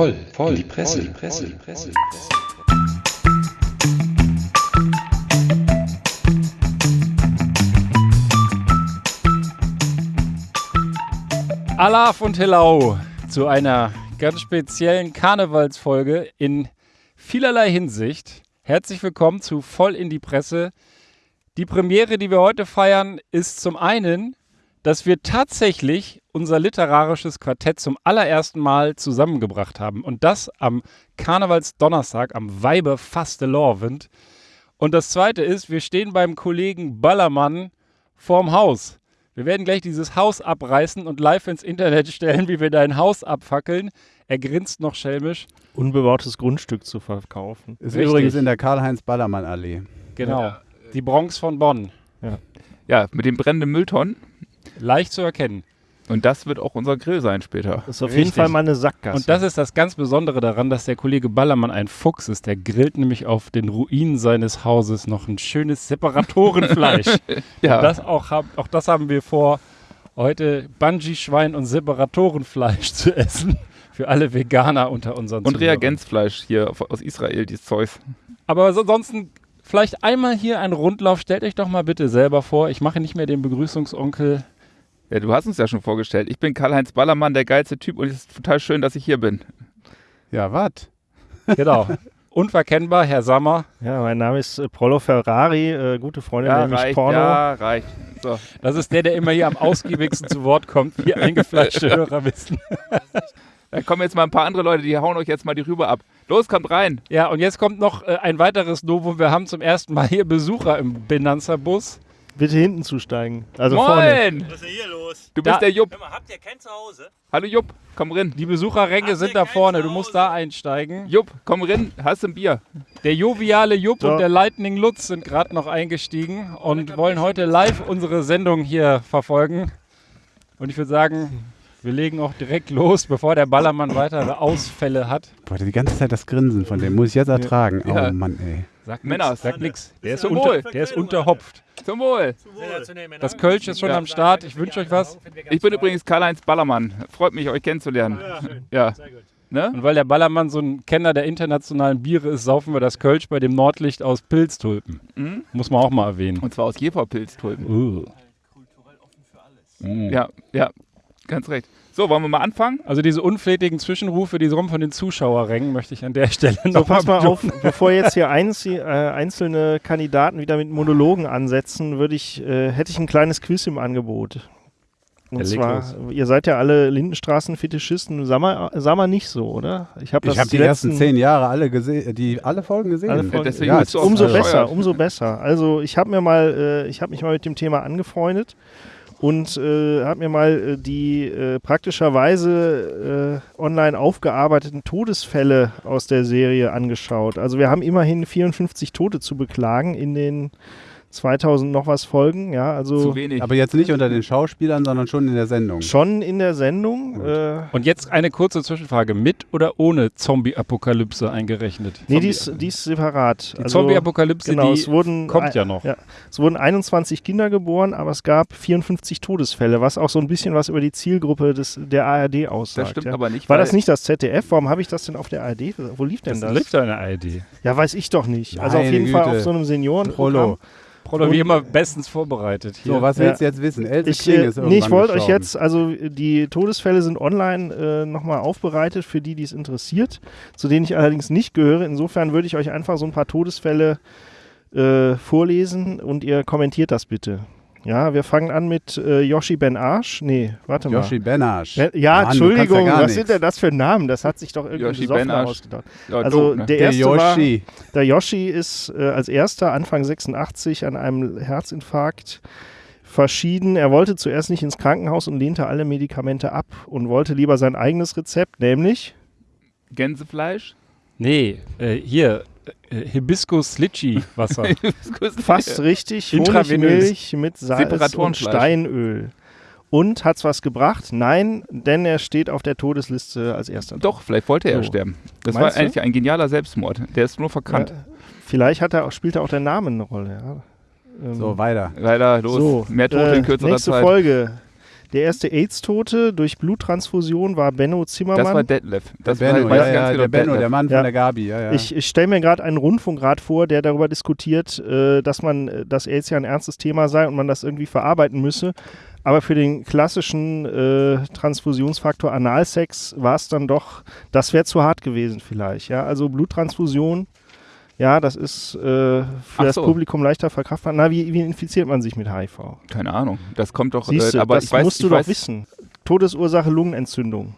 voll, voll, die Presse, die Presse, die Presse. Alaf und Hello zu einer ganz speziellen Karnevalsfolge in vielerlei Hinsicht. Herzlich willkommen zu Voll in die Presse. Die Premiere, die wir heute feiern, ist zum einen, dass wir tatsächlich unser literarisches Quartett zum allerersten Mal zusammengebracht haben. Und das am Karnevalsdonnerstag, am Weibe Fastelovend. Und das zweite ist, wir stehen beim Kollegen Ballermann vorm Haus. Wir werden gleich dieses Haus abreißen und live ins Internet stellen, wie wir dein Haus abfackeln. Er grinst noch schelmisch. Unbebautes Grundstück zu verkaufen. Ist Richtig. übrigens in der Karl-Heinz-Ballermann-Allee. Genau. Die Bronx von Bonn. Ja, mit den brennenden Mülltonnen. Leicht zu erkennen. Und das wird auch unser Grill sein später. Das ist auf Richtig. jeden Fall mal eine Sackgasse. Und das ist das ganz Besondere daran, dass der Kollege Ballermann ein Fuchs ist. Der grillt nämlich auf den Ruinen seines Hauses noch ein schönes Separatorenfleisch. Ja. Und das auch, auch das haben wir vor, heute Bungee-Schwein und Separatorenfleisch zu essen. Für alle Veganer unter unseren Und Zuhörern. Reagenzfleisch hier aus Israel, dieses Zeus. Aber so- ansonsten vielleicht einmal hier ein Rundlauf. Stellt euch doch mal bitte selber vor. Ich mache nicht mehr den Begrüßungsonkel. Ja, du hast uns ja schon vorgestellt. Ich bin Karl-Heinz Ballermann, der geilste Typ und es ist total schön, dass ich hier bin. Ja, was? Genau. Unverkennbar, Herr Sammer. ja, mein Name ist äh, Prollo Ferrari, äh, gute Freundin, Ja, nämlich reicht, Porno. ja, reicht. So. Das ist der, der immer hier am ausgiebigsten zu Wort kommt, wie eingefleischte Hörer wissen. Da kommen jetzt mal ein paar andere Leute, die hauen euch jetzt mal die Rübe ab. Los, kommt rein. Ja, und jetzt kommt noch äh, ein weiteres Novum. Wir haben zum ersten Mal hier Besucher im Benanza-Bus. Bitte hinten zusteigen. Also vorne. Moin! Was ist denn hier los? Du bist Da- der Jupp. Hör mal, habt ihr kein Zuhause? Hallo Jupp, komm rein. Die Besucherränge sind da vorne. Du musst da einsteigen. Jupp, komm rein. Hast du ein Bier? Der joviale Jupp So. und der Lightning Lutz sind gerade noch eingestiegen und wollen heute live unsere Sendung hier verfolgen. Und ich würde sagen, wir legen auch direkt los, bevor der Ballermann weitere Ausfälle hat. Boah, die ganze Zeit das Grinsen von dem muss ich jetzt ertragen. Ja. Oh Mann, ey. Sag Männer, sag nix. Der ist, unter, der ist unterhopft. Zum Wohl. Das Kölsch ist schon Ja. am Start. Ich wünsche euch was. Ich bin übrigens Karl-Heinz Ballermann. Freut mich, euch kennenzulernen. Ja. Ne? Und weil der Ballermann so ein Kenner der internationalen Biere ist, saufen wir das Kölsch bei dem Nordlicht aus Pilztulpen. Mhm. Muss man auch mal erwähnen. Und zwar aus Jeferpilztulpen. Uh. Ja, ja, ganz recht. So, wollen wir mal anfangen? Also diese unflätigen Zwischenrufe, die kommen von den Zuschauerrängen, möchte ich an der Stelle So, noch pass mal auf, bevor jetzt hier einzi- äh, einzelne Kandidaten wieder mit Monologen ansetzen, würde ich, äh, hätte ich ein kleines Quiz im Angebot. Und zwar, los. ihr seid ja alle Lindenstraßen-Fetischisten, Sammer, Sammer nicht so, oder? Ich habe Ich habe die ersten zehn Jahre alle gesehen, die alle Folgen gesehen. Alle Folgen. deswegen ja, Umso so besser, umso besser. Also ich habe mir mal, äh, ich habe mich mal mit dem Thema angefreundet und äh, habe mir mal äh, die äh, praktischerweise äh, online aufgearbeiteten Todesfälle aus der Serie angeschaut. Also wir haben immerhin 54 Tote zu beklagen in den 2000 noch was Folgen. Ja, also Zu wenig. Aber jetzt nicht unter den Schauspielern, sondern schon in der Sendung. schon in der Sendung. Äh, Und jetzt eine kurze Zwischenfrage. Mit oder ohne Zombie-Apokalypse eingerechnet? nee, die ist, die ist separat. Die Also- Zombie-Apokalypse, Genau, die es wurden kommt ja noch. Ja, es wurden 21 Kinder geboren, aber es gab 54 Todesfälle, was auch so ein bisschen was über die Zielgruppe des, der ARD aussagt. das stimmt ja. aber nicht. War das nicht das ZDF? Warum habe ich das denn auf der ARD? Wo lief denn Das das? liegt da in der ARD. Ja, weiß ich doch nicht. also auf Meine jeden Fall Güte. auf so einem Seniorenprogramm. Prollo. Prolo, wie immer, bestens vorbereitet. Hier. So, was Ja. willst du jetzt wissen? Else Ich, äh, ist nee, ich wollte euch jetzt, also die Todesfälle sind online äh, nochmal aufbereitet für die, die es interessiert, zu denen ich allerdings nicht gehöre. Insofern würde ich euch einfach so ein paar Todesfälle äh, vorlesen und ihr kommentiert das bitte. Ja, wir fangen an mit äh, Yoshi Ben Arsch. Nee, warte mal. Yoshi Benasch. Ja, ja Mann, Entschuldigung, ja was nichts. sind denn das für Namen? Das hat sich doch irgendwie Ben Arsch. ausgedacht. Ja, Also doof, ne? der Der erste war, Yoshi. der Yoshi ist äh, als erster Anfang 86 an einem Herzinfarkt verschieden. Er wollte zuerst nicht ins Krankenhaus und lehnte alle Medikamente ab und wollte lieber sein eigenes Rezept, nämlich Gänsefleisch? Nee, äh, hier, äh, Hibiskus-Litchi-Wasser. fast richtig Intravenös. Honigmilch mit Salz und. Steinöl. Und hat's was gebracht? Nein, denn er steht auf der Todesliste als erster. Doch, vielleicht wollte er So. sterben. Das Meinst war du? eigentlich ein genialer Selbstmord. Der ist nur verkannt. Ja, vielleicht hat er auch, spielt er auch der Name eine Rolle. Ja. Ähm, So, weiter. Leider, los. So, Mehr Tote äh, in kürzerer nächste Zeit. Folge. Der erste AIDS-Tote durch Bluttransfusion war Benno Zimmermann. Das war Detlef. Das Benno, war, ja, ja, genau, der Benno, Detlef. der Mann Ja. von der Gabi. Ja, ja. Ich, ich stelle mir gerade einen Rundfunkrat vor, der darüber diskutiert, äh, dass man, äh, dass AIDS ja ein ernstes Thema sei und man das irgendwie verarbeiten müsse. Aber für den klassischen äh, Transfusionsfaktor Analsex war es dann doch, das wäre zu hart gewesen vielleicht. Ja, also Bluttransfusion, ja, das ist äh, für Ach das so. Publikum leichter verkraftbar. Na, wie, wie infiziert man sich mit HIV? Keine Ahnung. Das kommt doch. Siehst äh, aber das weiß, musst du doch weiß, wissen. Todesursache Lungenentzündung.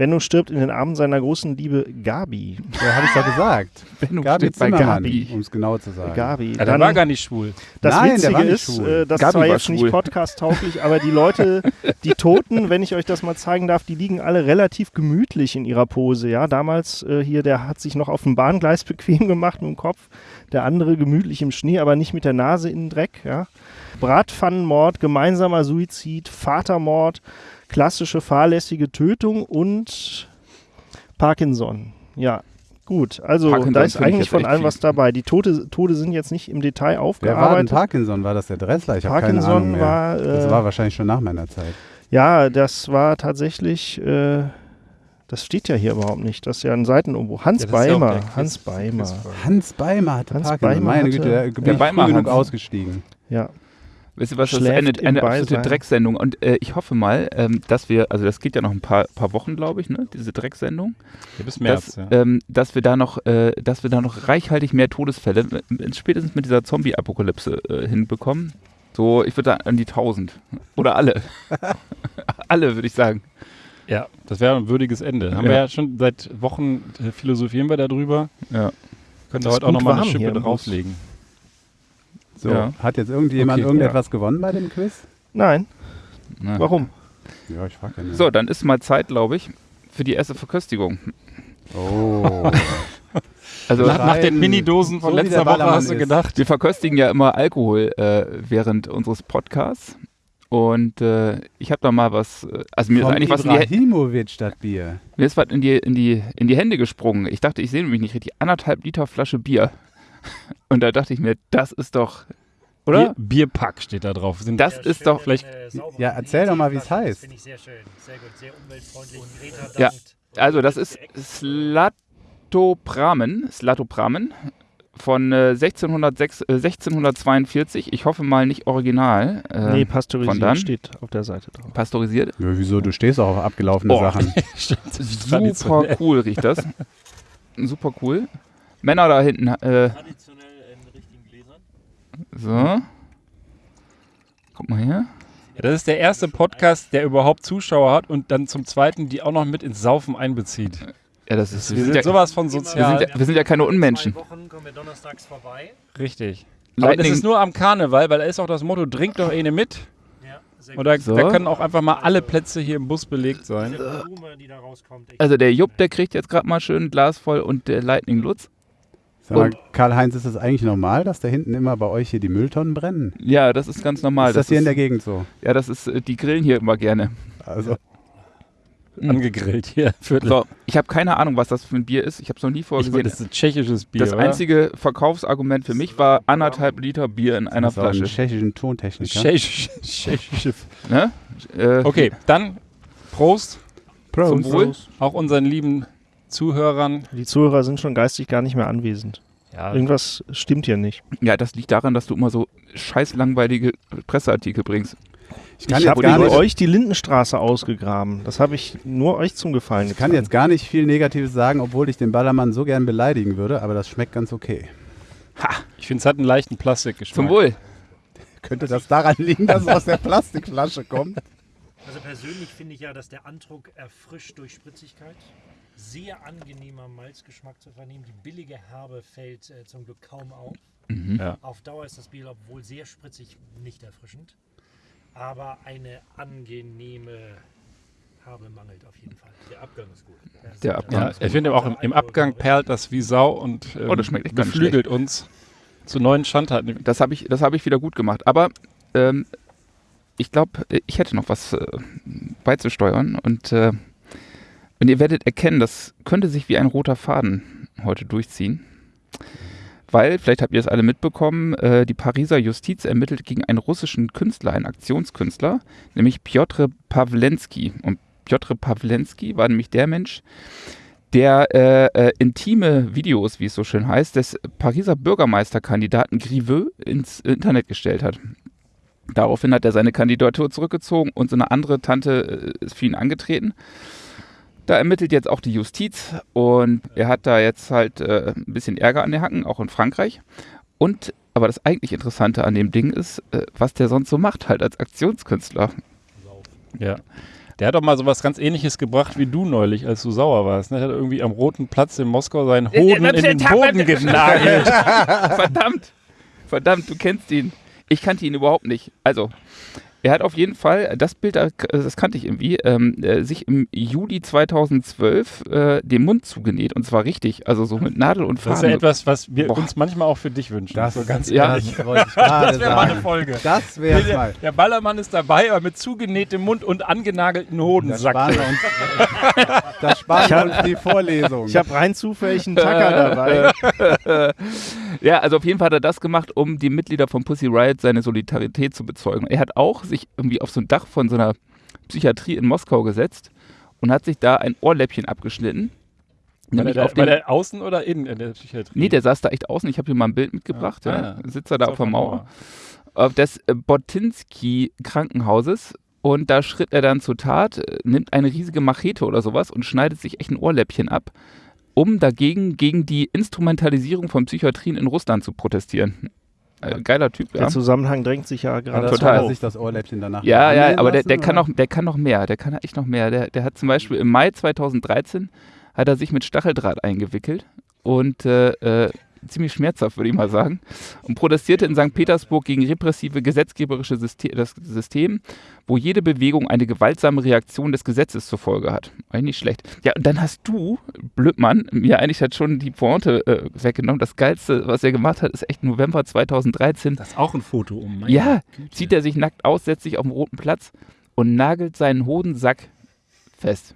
Benno stirbt in den Armen seiner großen Liebe Gabi. ja, habe ich doch gesagt. Benno Gabi steht bei Gabi. um es genau zu sagen. Gabi. Ja, der Dann- war gar nicht schwul. Das Nein, der Witzige war nicht ist, schwul. äh, das Gabi zwar war jetzt schwul. nicht podcast-tauglich, aber die Leute, die Toten, wenn ich euch das mal zeigen darf, die liegen alle relativ gemütlich in ihrer Pose. Ja, damals äh, hier, der hat sich noch auf dem Bahngleis bequem gemacht mit dem Kopf, der andere gemütlich im Schnee, aber nicht mit der Nase in den Dreck. Ja. Bratpfannenmord, gemeinsamer Suizid, Vatermord, klassische fahrlässige Tötung und Parkinson. Ja. Gut, also Parkinson da ist eigentlich von allem was dabei. Die Tote, Tode sind jetzt nicht im Detail Wer war denn aufgearbeitet. Parkinson? War das der Dressler? Ich habe keine Ahnung Parkinson mehr. war, das äh, war wahrscheinlich schon nach meiner Zeit. ja, das war tatsächlich, äh, das steht ja hier überhaupt nicht. Das ist ja ein Seitenumbruch. Hans Ja, das ja Beimer, der Quiz- Hans Beimer. Hans Beimer hatte Hans Parkinson. Beimer Meine hatte- Güte, da bin Der ich Beimer früh genug ausgestiegen. Ja, Wisst ihr was, das ist eine, eine absolute Beisein. Drecksendung. Und äh, ich hoffe mal, ähm, dass wir, also das geht ja noch ein paar, paar Wochen, glaube ich, ne, diese Drecksendung, Ja, bis März. dass, Ja. ähm, dass wir da noch, äh, dass wir da noch reichhaltig mehr Todesfälle, äh, spätestens mit dieser Zombie-Apokalypse äh, hinbekommen. So, ich würde sagen, an die 1000. Oder alle. alle, würde ich sagen. Ja, das wäre ein würdiges Ende. Haben Ja. wir ja schon seit Wochen äh, philosophieren wir darüber. Ja. Können da heute auch nochmal eine Schippe im Bus. So, Ja. hat jetzt irgendjemand Okay. irgendetwas gewonnen bei dem Quiz? nein, Na. warum? Ja, ich frage ja nicht. So, dann ist mal Zeit, glaube ich, für die erste Verköstigung. Oh. Also, nach, nach den. Minidosen von So letzter Woche hast du ist. gedacht. wir verköstigen ja immer Alkohol äh, während unseres Podcasts. Und äh, ich habe da mal was, äh, also mir ist Vom eigentlich was in die, Bier. mir ist was in die, in, die, in die Hände gesprungen. Ich dachte, ich sehe nämlich nicht richtig. Anderthalb Liter Flasche Bier. Und da dachte ich mir, das ist doch, oder? Bier, Bierpack steht da drauf. Sind Das ist doch vielleicht- Ja, erzähl doch mal, wie es heißt. Finde ich sehr schön. Sehr gut, sehr umweltfreundlich. Greta Ja. Also das ist Slatopramen, Slatopramen von äh, 1606, äh, 1642. Ich hoffe mal nicht original. Äh, nee, von pasteurisiert dann? steht auf der Seite drauf. Pasteurisiert. Ja, wieso? Du stehst auch auf abgelaufene Oh. Sachen. Super cool riecht das. Super cool. Männer da hinten. Äh, Traditionell in richtigen Gläsern. so. Guck mal hier. Ja, das ist der erste Podcast, der überhaupt Zuschauer hat und dann zum zweiten die auch noch mit ins Saufen einbezieht. Ja, das ist. Wir sind ja, sowas von wir sozial. sind ja, wir sind ja keine Unmenschen. Zwei Wochen kommen wir donnerstags vorbei. Richtig. Aber das Lightning, ist nur am Karneval, weil da ist auch das Motto, trink doch eine mit. Ja, sehr Und da, So. da können auch einfach mal alle Plätze hier im Bus belegt sein. Diese Blume, die da rauskommt. echt also der Jupp, der kriegt jetzt gerade mal schön ein Glas voll und der Lightning Lutz. Karl-Heinz, ist das eigentlich normal, dass da hinten immer bei euch hier die Mülltonnen brennen? Ja, das ist ganz normal. ist das hier in der Gegend so? Ja, das ist, äh, die grillen hier immer gerne. Also, Angegrillt hier. Viertel. So, ich habe keine Ahnung, was das für ein Bier ist. Ich habe es noch nie vorher ich, gesehen. das ist ein tschechisches Bier. Das oder? einzige Verkaufsargument für mich war anderthalb Liter Bier in einer das ist auch ein Flasche. tschechischen Tontechniker. Tschechisch, tschechische. Ne? Äh, Okay, dann Prost. Zum Prost. Wohl. Auch unseren lieben Zuhörern. Die Zuhörer sind schon geistig gar nicht mehr anwesend. Ja, Irgendwas stimmt hier nicht. Ja, das liegt daran, dass du immer so scheiß langweilige Presseartikel bringst. Ich ich jetzt habe nicht, euch die Lindenstraße ausgegraben. Das habe ich nur euch zum Gefallen ich kann jetzt gar nicht viel Negatives sagen, obwohl ich den Ballermann so gern beleidigen würde, aber das schmeckt ganz okay. ich finde, es hat einen leichten Plastikgeschmack. Zum Wohl. Könnte das daran liegen, dass es aus der Plastikflasche kommt? Also persönlich finde ich ja, dass der Andruck erfrischt durch Spritzigkeit. Sehr angenehmer Malzgeschmack zu vernehmen. Die billige Herbe fällt äh, zum Glück kaum auf. Mhm. Ja. Auf Dauer ist das Bier, obwohl sehr spritzig, nicht erfrischend. Aber eine angenehme Herbe mangelt auf jeden Fall. Der Abgang ist gut. Der Abgang Ja, ist ich finde auch im, im Abgang perlt das wie Sau und ähm, Oh, das schmeckt beflügelt uns zu neuen Schandtaten. Das habe ich, das hab ich wieder gut gemacht. Aber ähm, ich glaube, ich hätte noch was äh, beizusteuern. Und, äh, und ihr werdet erkennen, das könnte sich wie ein roter Faden heute durchziehen. weil, vielleicht habt ihr es alle mitbekommen, äh, die Pariser Justiz ermittelt gegen einen russischen Künstler, einen Aktionskünstler, nämlich Piotr Pawlenski. Und Piotr Pawlenski war nämlich der Mensch, der äh, äh, intime Videos, wie es so schön heißt, des Pariser Bürgermeisterkandidaten Griveux ins Internet gestellt hat. Daraufhin hat er seine Kandidatur zurückgezogen und so eine andere Tante äh, ist für ihn angetreten. Da ermittelt jetzt auch die Justiz und er hat da jetzt halt äh, ein bisschen Ärger an den Hacken, auch in Frankreich. Und aber das eigentlich Interessante an dem Ding ist, äh, was der sonst so macht, halt als Aktionskünstler. Ja. Der hat doch mal sowas ganz ähnliches gebracht wie du neulich, als du sauer warst. Ne? Er hat irgendwie am Roten Platz in Moskau seinen Hoden in den Boden genagelt. Verdammt! Verdammt, du kennst ihn. Ich kannte ihn überhaupt nicht. Also, er hat auf jeden Fall, das Bild, das kannte ich irgendwie, ähm, äh, sich im Juli 2012 äh, den Mund zugenäht und zwar richtig, also so mit Nadel und Faden. Das ist ja etwas, was wir Boah. uns manchmal auch für dich wünschen. Das- so ganz Ja. ehrlich. Das Das wäre mal eine. Folge. Das der, mal. der Ballermann ist dabei, aber mit zugenähtem Mund und angenagelten Hodensack. sparen wir uns, da sparen wir uns die Vorlesung. Ich habe rein zufällig einen Tacker dabei. Ja, also auf jeden Fall hat er das gemacht, um die Mitglieder von Pussy Riot seine Solidarität zu bezeugen. Er hat auch sich irgendwie auf so ein Dach von so einer Psychiatrie in Moskau gesetzt und hat sich da ein Ohrläppchen abgeschnitten. War der, auf war der außen oder innen in der Psychiatrie? nee, der saß da echt außen. Ich habe hier mal ein Bild mitgebracht. Ah, ja. ja. Sitzt er da auf der Mauer. Auf des äh, Botinski Krankenhauses. Und da schritt er dann zur Tat, äh, nimmt eine riesige Machete oder sowas und schneidet sich echt ein Ohrläppchen ab, um dagegen gegen die Instrumentalisierung von Psychiatrien in Russland zu protestieren. Äh, geiler Typ, ja. Der Zusammenhang drängt sich ja gerade Total. Hat auf. sich das Ohrläppchen danach Ja, ja, aber der, lassen, der, kann oder? noch, der kann noch mehr, der kann echt noch mehr. Der, der hat zum Beispiel im Mai 2013 hat er sich mit Stacheldraht eingewickelt und äh, äh, ziemlich schmerzhaft, würde ich mal sagen, und protestierte in St. Petersburg gegen repressive gesetzgeberische System, das System, wo jede Bewegung eine gewaltsame Reaktion des Gesetzes zur Folge hat. Eigentlich nicht schlecht. Ja, und dann hast du, Blödmann, mir eigentlich hat schon die Pointe äh, weggenommen. Das Geilste, was er gemacht hat, ist echt November 2013. Das ist auch ein Foto um. meine Ja, Güte. zieht er sich nackt aus, setzt sich auf den roten Platz und nagelt seinen Hodensack fest.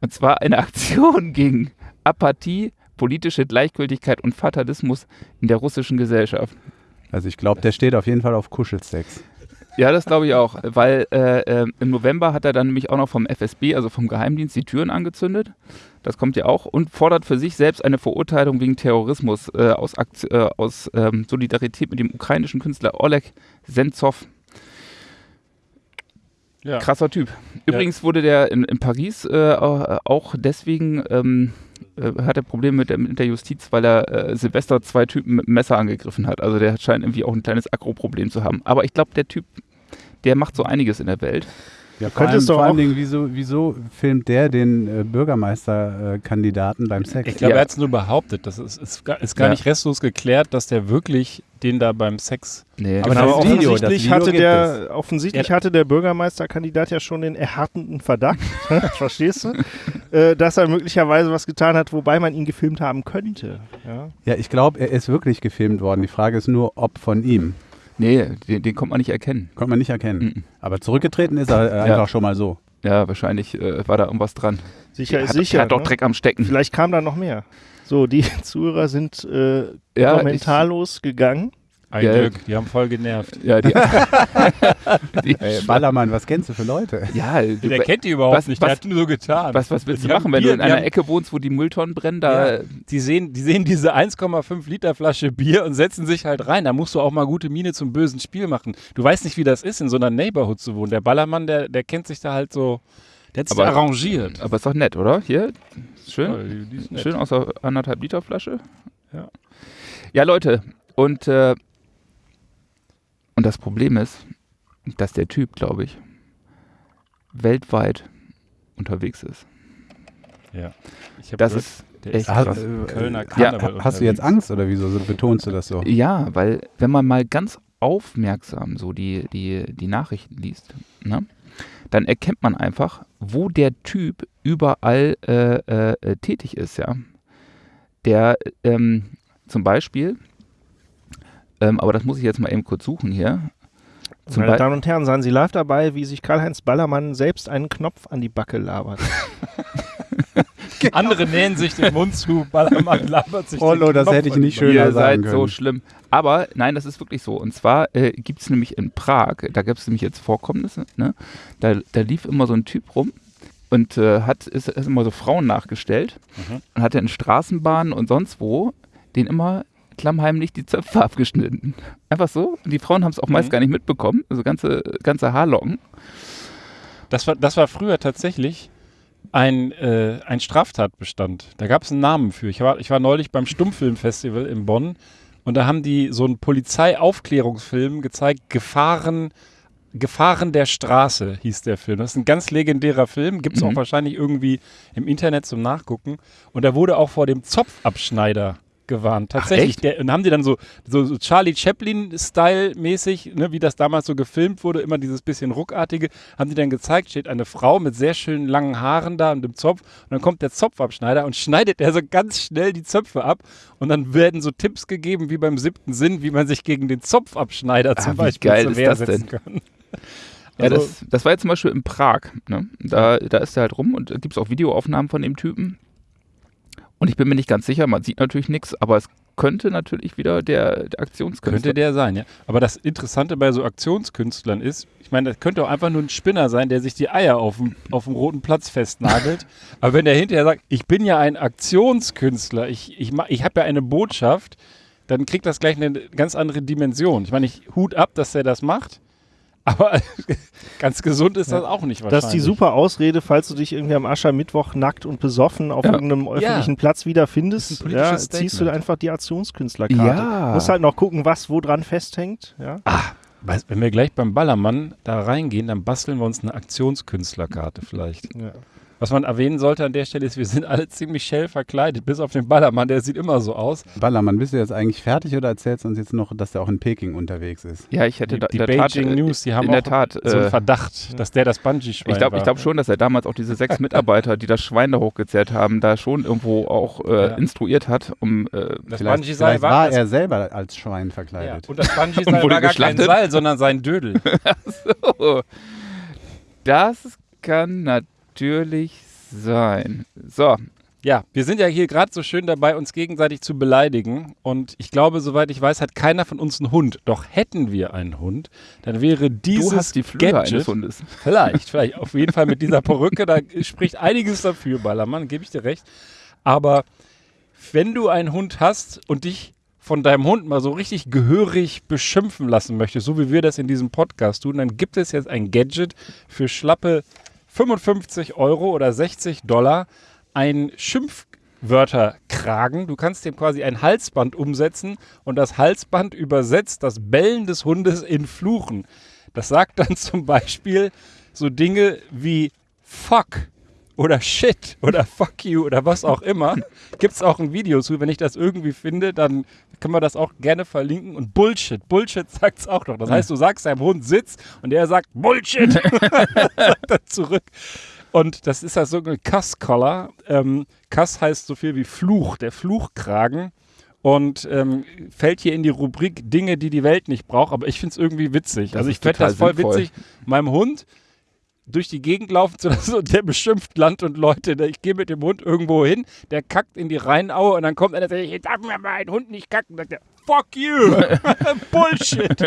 Und zwar eine Aktion gegen Apathie, politische Gleichgültigkeit und Fatalismus in der russischen Gesellschaft. Also ich glaube, der steht auf jeden Fall auf Kuschelsex. Ja, das glaube ich auch, weil äh, äh, im November hat er dann nämlich auch noch vom FSB, also vom Geheimdienst, die Türen angezündet. Das kommt ja auch und fordert für sich selbst eine Verurteilung wegen Terrorismus äh, aus, Akt, äh, aus ähm, Solidarität mit dem ukrainischen Künstler Oleg Sentsov. Ja. Krasser Typ. Übrigens wurde der in, in Paris äh, auch deswegen ähm, äh, hat er Probleme mit der, mit der Justiz, weil er äh, Silvester zwei Typen mit Messer angegriffen hat. Also der scheint irgendwie auch ein kleines Agro-Problem zu haben. Aber ich glaube, der Typ, der macht so einiges in der Welt. Ja, vor allem, könntest doch vor allen Dingen, wieso, wieso filmt der den äh, Bürgermeisterkandidaten beim Sex? Ich glaube, Ja. er hat es nur behauptet. Das ist, ist, gar- ist gar Ja. nicht restlos geklärt, dass der wirklich den da beim Sex. Nee, Aber Aber das Video, offensichtlich, Video hatte der, offensichtlich Ja. hatte der Bürgermeisterkandidat ja schon den erhartenden Verdacht, verstehst du, äh, dass er möglicherweise was getan hat, wobei man ihn gefilmt haben könnte. Ja? Ja, ich glaube, er ist wirklich gefilmt worden. Die Frage ist nur, ob von ihm. nee den, den kommt man nicht erkennen. Konnte man nicht erkennen. Mhm. Aber zurückgetreten ist er äh, einfach schon mal so. Ja, wahrscheinlich äh, war da irgendwas dran. Sicher Der ist hat, sicher. der hat doch ne? Dreck am Stecken. Vielleicht kam da noch mehr. So, die Zuhörer sind äh, Ja, kommentarlos gegangen. Ein Ja. Glück, die haben voll genervt. Ja, die, die, Ey, Ballermann, was kennst du für Leute? ja du, Der kennt die überhaupt was- nicht, was- der hat nur so getan. was, was willst du Die haben machen, wenn Bier- du in einer haben- Ecke wohnst, wo die Mülltonnen brennen? Da, Ja. Die sehen, die sehen diese 1,5 Liter Flasche Bier und setzen sich halt rein. Da musst du auch mal gute Miene zum bösen Spiel machen. Du weißt nicht, wie das ist, in so einer Neighborhood zu wohnen. Der Ballermann, der, der kennt sich da halt so, der hat sich Aber- da arrangiert. Aber ist doch nett, oder? Hier, schön. Ja. Schön aus der anderthalb Liter Flasche. Ja. Ja, Leute, und, äh, und das Problem ist, dass der Typ, glaube ich, weltweit unterwegs ist. Ja. Das gehört, ist der echt ist Hast, krass. äh, Kölner ja, Karneval hast du jetzt. Angst oder wieso so betonst du das so? Ja, weil wenn man mal ganz aufmerksam so die, die, die Nachrichten liest, ne, dann erkennt man einfach, wo der Typ überall äh, äh, äh, tätig ist, ja. Der ähm, zum Beispiel, ähm, aber das muss ich jetzt mal eben kurz suchen hier. Zum Meine Bei- Damen und Herren, seien Sie live dabei, wie sich Karl-Heinz Ballermann selbst einen Knopf an die Backe labert. Andere nähen sich den Mund zu, Ballermann labert sich Rollo, den das Knopf hätte ich nicht schöner Ihr sagen seid so schlimm. Aber nein, das ist wirklich so. Und zwar äh, gibt es nämlich in Prag, da gibt es nämlich jetzt Vorkommnisse, ne? da, da lief immer so ein Typ rum und äh, hat ist, ist immer so Frauen nachgestellt Mhm. und hatte in Straßenbahnen und sonst wo den immer klammheimlich die Zöpfe abgeschnitten. Einfach so. Und die Frauen haben es auch meist Mhm. gar nicht mitbekommen. Also ganze, ganze Haarlocken. Das war, das war früher tatsächlich ein, äh, ein Straftatbestand. Da gab es einen Namen für. Ich war, ich war neulich beim Stummfilmfestival in Bonn und da haben die so einen Polizeiaufklärungsfilm gezeigt, Gefahren, Gefahren der Straße hieß der Film. Das ist ein ganz legendärer Film, gibt es Mhm. auch wahrscheinlich irgendwie im Internet zum Nachgucken. Und da wurde auch vor dem Zopfabschneider gewarnt. Tatsächlich. echt? der, und haben die dann so, so, so Charlie Chaplin-Style-mäßig, ne, wie das damals so gefilmt wurde, immer dieses bisschen ruckartige, haben die dann gezeigt, steht eine Frau mit sehr schönen langen Haaren da und dem Zopf und dann kommt der Zopfabschneider und schneidet er so ganz schnell die Zöpfe ab und dann werden so Tipps gegeben, wie beim siebten Sinn, wie man sich gegen den Zopfabschneider zum wie Beispiel geil zur Wehr das setzen kann. Ja, Also- das, das war jetzt zum Beispiel in Prag. Ne? Da, da ist er halt rum und da gibt es auch Videoaufnahmen von dem Typen. Und ich bin mir nicht ganz sicher, man sieht natürlich nichts, aber es könnte natürlich wieder der, der Aktionskünstler Könnte der sein, ja. Aber das Interessante bei so Aktionskünstlern ist, ich meine, das könnte auch einfach nur ein Spinner sein, der sich die Eier auf dem, auf dem roten Platz festnagelt. Aber wenn der hinterher sagt, ich bin ja ein Aktionskünstler, ich, ich, ich habe ja eine Botschaft, dann kriegt das gleich eine ganz andere Dimension. Ich meine, ich Hut ab, dass der das macht. Aber ganz gesund ist das auch nicht wahrscheinlich. Das ist die super Ausrede, falls du dich irgendwie am Aschermittwoch nackt und besoffen auf Ja. irgendeinem öffentlichen Platz wiederfindest. Ja, ziehst du einfach die Aktionskünstlerkarte. Ja. Musst halt noch gucken, was wo dran festhängt. Ja. Weißt, wenn wir gleich beim Ballermann da reingehen, dann basteln wir uns eine Aktionskünstlerkarte vielleicht. Ja. Was man erwähnen sollte an der Stelle ist, wir sind alle ziemlich schell verkleidet, bis auf den Ballermann, der sieht immer so aus. Ballermann, bist du jetzt eigentlich fertig oder erzählst du uns jetzt noch, dass der auch in Peking unterwegs ist? Ja, ich hätte Die, da, die in der Tat, Beijing äh, News, die haben in auch der Tat, so einen äh, Verdacht, dass der das Bungee-Schwein ich glaube glaub schon, dass er damals auch diese sechs Mitarbeiter, die das Schwein da hochgezerrt haben, da schon irgendwo auch äh, Ja. instruiert hat, um äh, das Vielleicht, Bungee-Seil vielleicht war, war das, er selber als Schwein ja, verkleidet. und das Und Bungee-Seil wurde war gar kein. Seil, sondern sein Dödel. Oh, das kann natürlich sein. So, Ja, wir sind ja hier gerade so schön dabei, uns gegenseitig zu beleidigen. Und ich glaube, soweit ich weiß, hat keiner von uns einen Hund. Doch hätten wir einen Hund, dann wäre dieses du hast die Flügel Gadget, eines Hundes. Vielleicht, vielleicht. Auf jeden Fall mit dieser Perücke, da spricht einiges dafür, Ballermann, gebe ich dir recht. Aber wenn du einen Hund hast und dich von deinem Hund mal so richtig gehörig beschimpfen lassen möchtest, so wie wir das in diesem Podcast tun, dann gibt es jetzt ein Gadget für schlappe 55 Euro oder 60 Dollar, ein Schimpfwörterkragen. Du kannst dem quasi ein Halsband umsetzen und das Halsband übersetzt das Bellen des Hundes in Fluchen. Das sagt dann zum Beispiel so Dinge wie Fuck oder Shit oder Fuck you oder was auch immer. Gibt es auch ein Video zu. Wenn ich das irgendwie finde, dann können wir das auch gerne verlinken. Und Bullshit. Bullshit sagt es auch noch. Das heißt, du sagst deinem Hund Sitz und der sagt Bullshit. sagt er zurück. Und das ist das sogenannte Cuss-Collar. Ähm, Cuss heißt so viel wie Fluch, der Fluchkragen. Und ähm, fällt hier in die Rubrik Dinge, die die Welt nicht braucht. Aber ich finde es irgendwie witzig. Das also ich fände das voll sinnvoll. witzig, meinem Hund durch die Gegend laufen zu lassen und der beschimpft Land und Leute. Ich gehe mit dem Hund irgendwo hin, der kackt in die Rheinaue und dann kommt einer und sagt, jetzt darf mir mal ein Hund nicht kacken. Sagt er, fuck you. Bullshit.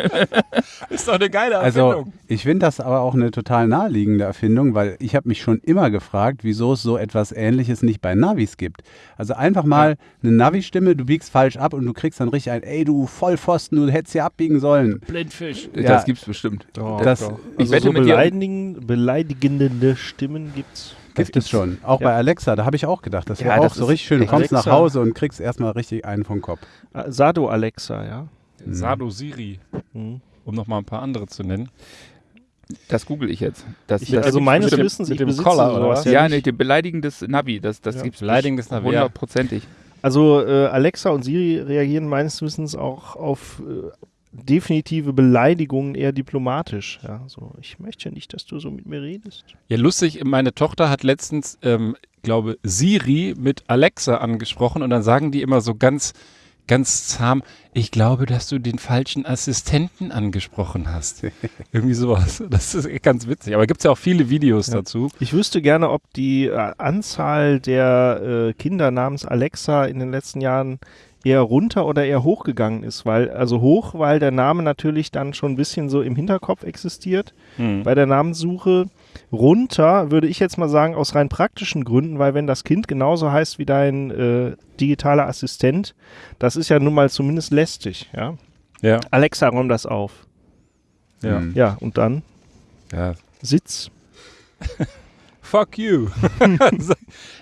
ist doch eine geile Also Erfindung. ich finde das aber auch eine total naheliegende Erfindung, weil ich habe mich schon immer gefragt, wieso es so etwas Ähnliches nicht bei Navis gibt. Also einfach mal eine Navi-Stimme, du biegst falsch ab und du kriegst dann richtig ein, ey du Vollpfosten, du hättest hier abbiegen sollen. Blindfisch. Ja. Das gibt's bestimmt. das Ich Also wette so mit beleidigende Stimmen gibt's. Gibt es schon. Auch Ja. bei Alexa, da habe ich auch gedacht, das Ja, wäre auch das so richtig schön. Du kommst nach Alexa. Hause und kriegst erstmal richtig einen vom Kopf. Ah, Sado Alexa, ja. Sado Siri, Mhm. um noch mal ein paar andere zu nennen. Das google ich jetzt. Das, Ich, das also meines. Wissens, mit dem besitze Collar, oder was? ja, Ja, nicht. beleidigendes Navi, das, das Ja. gibt's Beleidigendes Navi, hundertprozentig. Also äh, Alexa und Siri reagieren meines Wissens auch auf äh, definitive Beleidigungen eher diplomatisch. Ja, so, ich möchte nicht, dass du so mit mir redest. Ja, lustig, meine Tochter hat letztens, ähm, glaube Siri mit Alexa angesprochen und dann sagen die immer so ganz ganz zahm, ich glaube, dass du den falschen Assistenten angesprochen hast. Irgendwie sowas. Das ist ganz witzig. Aber gibt es ja auch viele Videos Ja. dazu. Ich wüsste gerne, ob die äh, Anzahl der äh, Kinder namens Alexa in den letzten Jahren eher runter oder eher hochgegangen ist, weil, also hoch, weil der Name natürlich dann schon ein bisschen so im Hinterkopf existiert Hm. bei der Namenssuche. Runter würde ich jetzt mal sagen, aus rein praktischen Gründen, weil wenn das Kind genauso heißt wie dein äh, digitaler Assistent, das ist ja nun mal zumindest lästig, ja. Ja. Alexa, räum das auf. Ja. Hm. Ja, und dann ja. Sitz. Fuck you.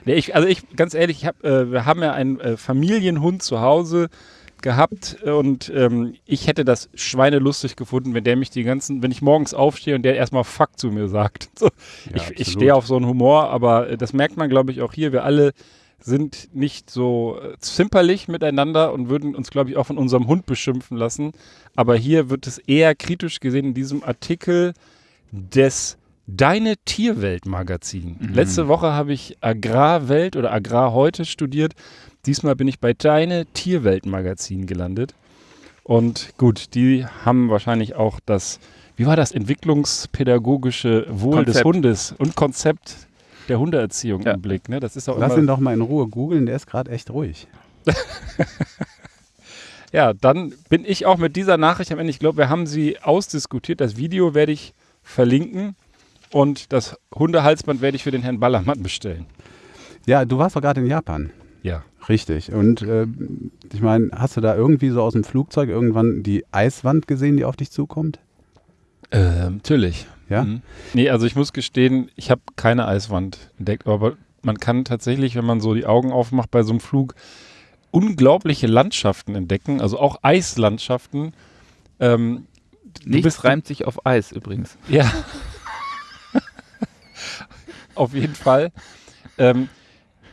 nee, ich, also ich, ganz ehrlich, ich hab, äh, wir haben ja einen äh, Familienhund zu Hause gehabt und ähm, ich hätte das schweinelustig gefunden, wenn der mich die ganzen, wenn ich morgens aufstehe und der erstmal Fuck zu mir sagt. So, ich ich absolut. stehe auf so einen Humor, aber äh, das merkt man, glaube ich, auch hier. Wir alle sind nicht so äh, zimperlich miteinander und würden uns, glaube ich, auch von unserem Hund beschimpfen lassen. Aber hier wird es eher kritisch gesehen in diesem Artikel des Deine Tierwelt Magazin. Mhm. Letzte Woche habe ich Agrarwelt oder Agrar heute studiert. Diesmal bin ich bei Deine Tierwelt Magazin gelandet. Und gut, die haben wahrscheinlich auch das, wie war das, entwicklungspädagogische Wohl des Konzept. Hundes und Konzept der Hundeerziehung Ja. im Blick. Ne? Das ist auch Lass immer, ihn doch mal in Ruhe googeln, der ist gerade echt ruhig. Ja, dann bin ich auch mit dieser Nachricht am Ende. Ich glaube, wir haben sie ausdiskutiert. Das Video werde ich verlinken und das Hundehalsband werde ich für den Herrn Ballermann bestellen. Ja, du warst doch gerade in Japan. Ja. Richtig. Und äh, ich meine, hast du da irgendwie so aus dem Flugzeug irgendwann die Eiswand gesehen, die auf dich zukommt? Ähm, natürlich. Ja? Mhm. Nee, also ich muss gestehen, ich habe keine Eiswand entdeckt, aber man kann tatsächlich, wenn man so die Augen aufmacht bei so einem Flug, unglaubliche Landschaften entdecken, also auch Eislandschaften. Ähm, du Nichts bist- reimt sich auf Eis übrigens. Ja. Auf jeden Fall. Ähm,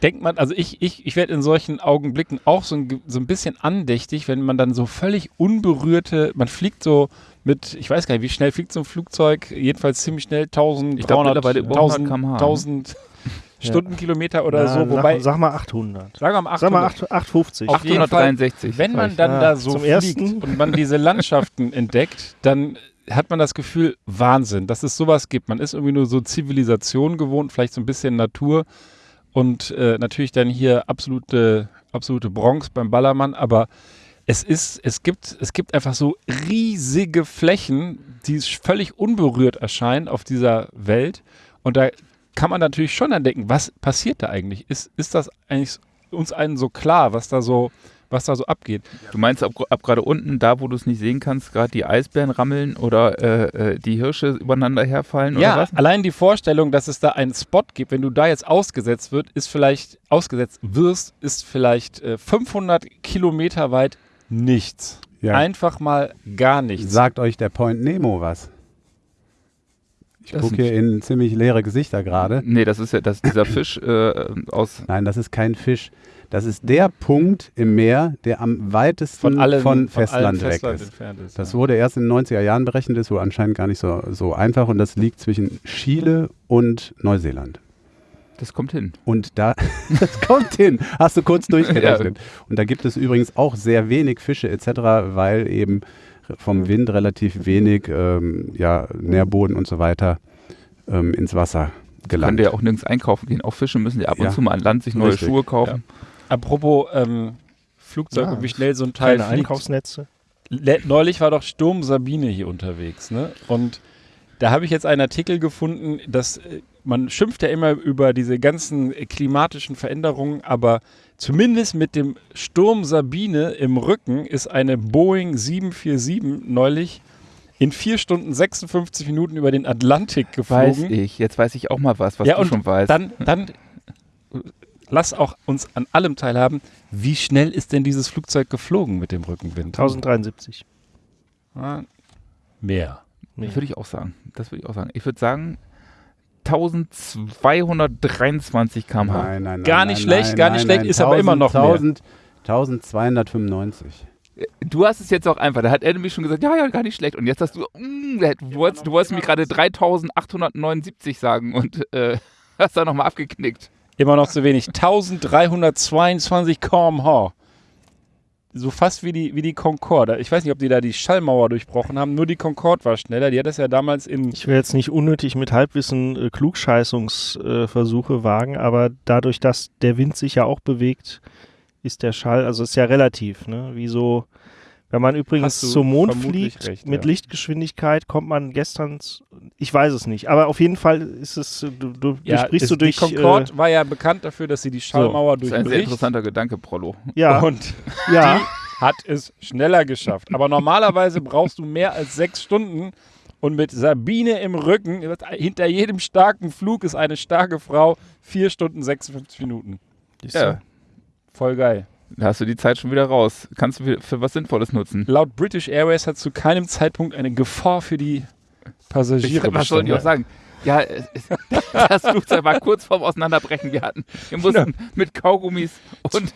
denkt man, also ich, ich, ich werde in solchen Augenblicken auch so ein, so ein bisschen andächtig, wenn man dann so völlig unberührte, man fliegt so mit, ich weiß gar nicht, wie schnell fliegt so ein Flugzeug, jedenfalls ziemlich schnell, 1000, Ich glaub 300, mittlerweile über 1000, 100 km/h, ne? 1000 Stundenkilometer oder Ja, so, wobei, sag, sag mal 800. sagen wir mal 800. Sag mal 8, 850. Auf jeden Fall, 863. wenn man sag dann Ja, da so fliegt Ersten. und man diese Landschaften entdeckt, dann hat man das Gefühl, Wahnsinn, dass es sowas gibt. Man ist irgendwie nur so Zivilisation gewohnt, vielleicht so ein bisschen Natur und äh, natürlich dann hier absolute, absolute Bronx beim Ballermann, aber es ist, es gibt, es gibt einfach so riesige Flächen, die völlig unberührt erscheinen auf dieser Welt und da kann man natürlich schon dann denken, was passiert da eigentlich? Ist, ist das eigentlich uns allen so klar, was da so, was da so abgeht? Du meinst ab, ab gerade unten, da wo du es nicht sehen kannst, gerade die Eisbären rammeln oder äh, äh, die Hirsche übereinander herfallen Ja, oder was? allein die Vorstellung, dass es da einen Spot gibt, wenn du da jetzt ausgesetzt wird, ist vielleicht ausgesetzt wirst, ist vielleicht äh, 500 Kilometer weit nichts. Ja. Einfach mal gar nichts. Sagt euch der Point Nemo was? Ich gucke hier in ziemlich leere Gesichter gerade. Nee, das ist ja das, dieser Fisch äh, aus. Nein, das ist kein Fisch. Das ist der Punkt im Meer, der am weitesten von allen von Festland weg Festland ist. ist. Das ja. wurde erst in den 90er Jahren berechnet, ist wohl anscheinend gar nicht so, so einfach und das liegt zwischen Chile und Neuseeland. Das kommt hin. Und da, das kommt hin, hast du kurz durchgerechnet. Und da gibt es übrigens auch sehr wenig Fische etc., weil eben vom Wind relativ wenig ähm, ja, Nährboden und so weiter ähm, ins Wasser Kann gelangt. der auch nirgends einkaufen gehen. Auch Fische müssen ja ab und Ja. zu mal an Land sich neue Richtig. Schuhe kaufen. Apropos ähm, Flugzeug Ja, und wie schnell so ein Teil Keine fliegt. Einkaufsnetze. Neulich war doch Sturm Sabine hier unterwegs, ne? Und da habe ich jetzt einen Artikel gefunden, dass äh, man schimpft ja immer über diese ganzen klimatischen Veränderungen, aber zumindest mit dem Sturm Sabine im Rücken ist eine Boeing 747 neulich in 4 Stunden 56 Minuten über den Atlantik Weiß geflogen. ich. Jetzt weiß ich auch mal was, was ja, du schon weißt. Dann, dann lass auch uns an allem teilhaben. Wie schnell ist denn dieses Flugzeug geflogen mit dem Rückenwind? 1073. Ah, Mehr. Nee. Würde ich auch sagen. Das würde ich auch sagen. Ich würde sagen 1223 km/h. Nein, nein, nein, Gar nein, nicht nein, schlecht, gar nicht nein, schlecht, nein, ist aber immer noch mehr. 1000, 1295. Du hast es jetzt auch einfach. Da hat er nämlich schon gesagt, ja, ja, gar nicht schlecht. Und jetzt hast du, mm, du wolltest, du wolltest mir gerade 3879 sagen und äh, hast da nochmal abgeknickt. Immer noch zu wenig. 1322 km/h. so fast wie die, wie die Concorde. Ich weiß nicht, ob die da die Schallmauer durchbrochen haben, nur die Concorde war schneller. Die hat das ja damals in. Ich will jetzt nicht unnötig mit Halbwissen äh, Klugscheißungsversuche wagen, aber dadurch, dass der Wind sich ja auch bewegt, ist der Schall, also ist ja relativ, ne? Wie so, wenn man übrigens zum Mond fliegt recht, mit ja. Lichtgeschwindigkeit, kommt man gestern, ich weiß es nicht, aber auf jeden Fall ist es, äh, du, du Ja, sprichst ist, du durch, die Concorde war ja bekannt dafür, dass sie die Schallmauer Das ist ein sehr durchbricht. interessanter Gedanke, Prollo. äh, ja, Und ja, hat es schneller geschafft. Aber normalerweise brauchst du mehr als sechs Stunden. Und mit Sabine im Rücken, hinter jedem starken Flug ist eine starke Frau, vier Stunden 56 Minuten. Ja, Voll geil. Da hast du die Zeit schon wieder raus. Kannst du für, für was Sinnvolles nutzen. Laut British Airways hat zu keinem Zeitpunkt eine Gefahr für die Passagiere was sollen die auch sagen? Ja, das Flugzeug war kurz vorm Auseinanderbrechen. Wir hatten, wir mussten mit Kaugummis und,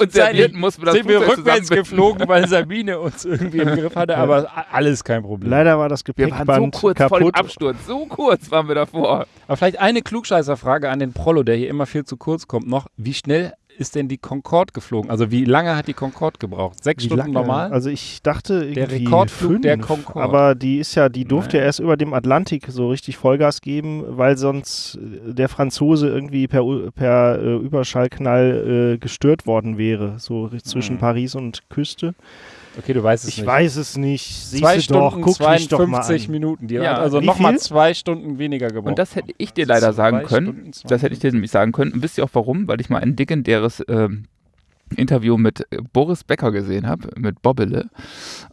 und Servietten mussten wir das sind wir rückwärts geflogen, weil Sabine uns irgendwie im Griff hatte, aber alles kein Problem. leider war das Wir waren so Gepäckband kurz vor dem kaputt. Absturz. So kurz waren wir davor. Aber vielleicht eine Klugscheißerfrage an den Prollo, der hier immer viel zu kurz kommt noch. Wie schnell ist denn die Concorde geflogen? Also wie lange hat die Concorde gebraucht? Sechs Wie Stunden lange? normal? Also ich dachte Der Rekordflug fünf, der Concorde. aber die ist ja, die durfte ja erst über dem Atlantik so richtig Vollgas geben, weil sonst äh, der Franzose irgendwie per, per äh, Überschallknall äh, gestört worden wäre, so zwischen Hm. Paris und Küste. Okay, du weißt es Ich nicht. weiß es nicht. Siehst Zwei du doch, Stunden, doch mal 52 an. Minuten. Die Ja, hat also nochmal zwei Stunden weniger gebraucht. Und das hätte ich dir leider sagen können. Stunden, Das hätte ich dir nämlich sagen können. Und wisst ihr auch warum? Weil ich mal ein legendäres ähm, Interview mit Boris Becker gesehen habe, mit Bobbele.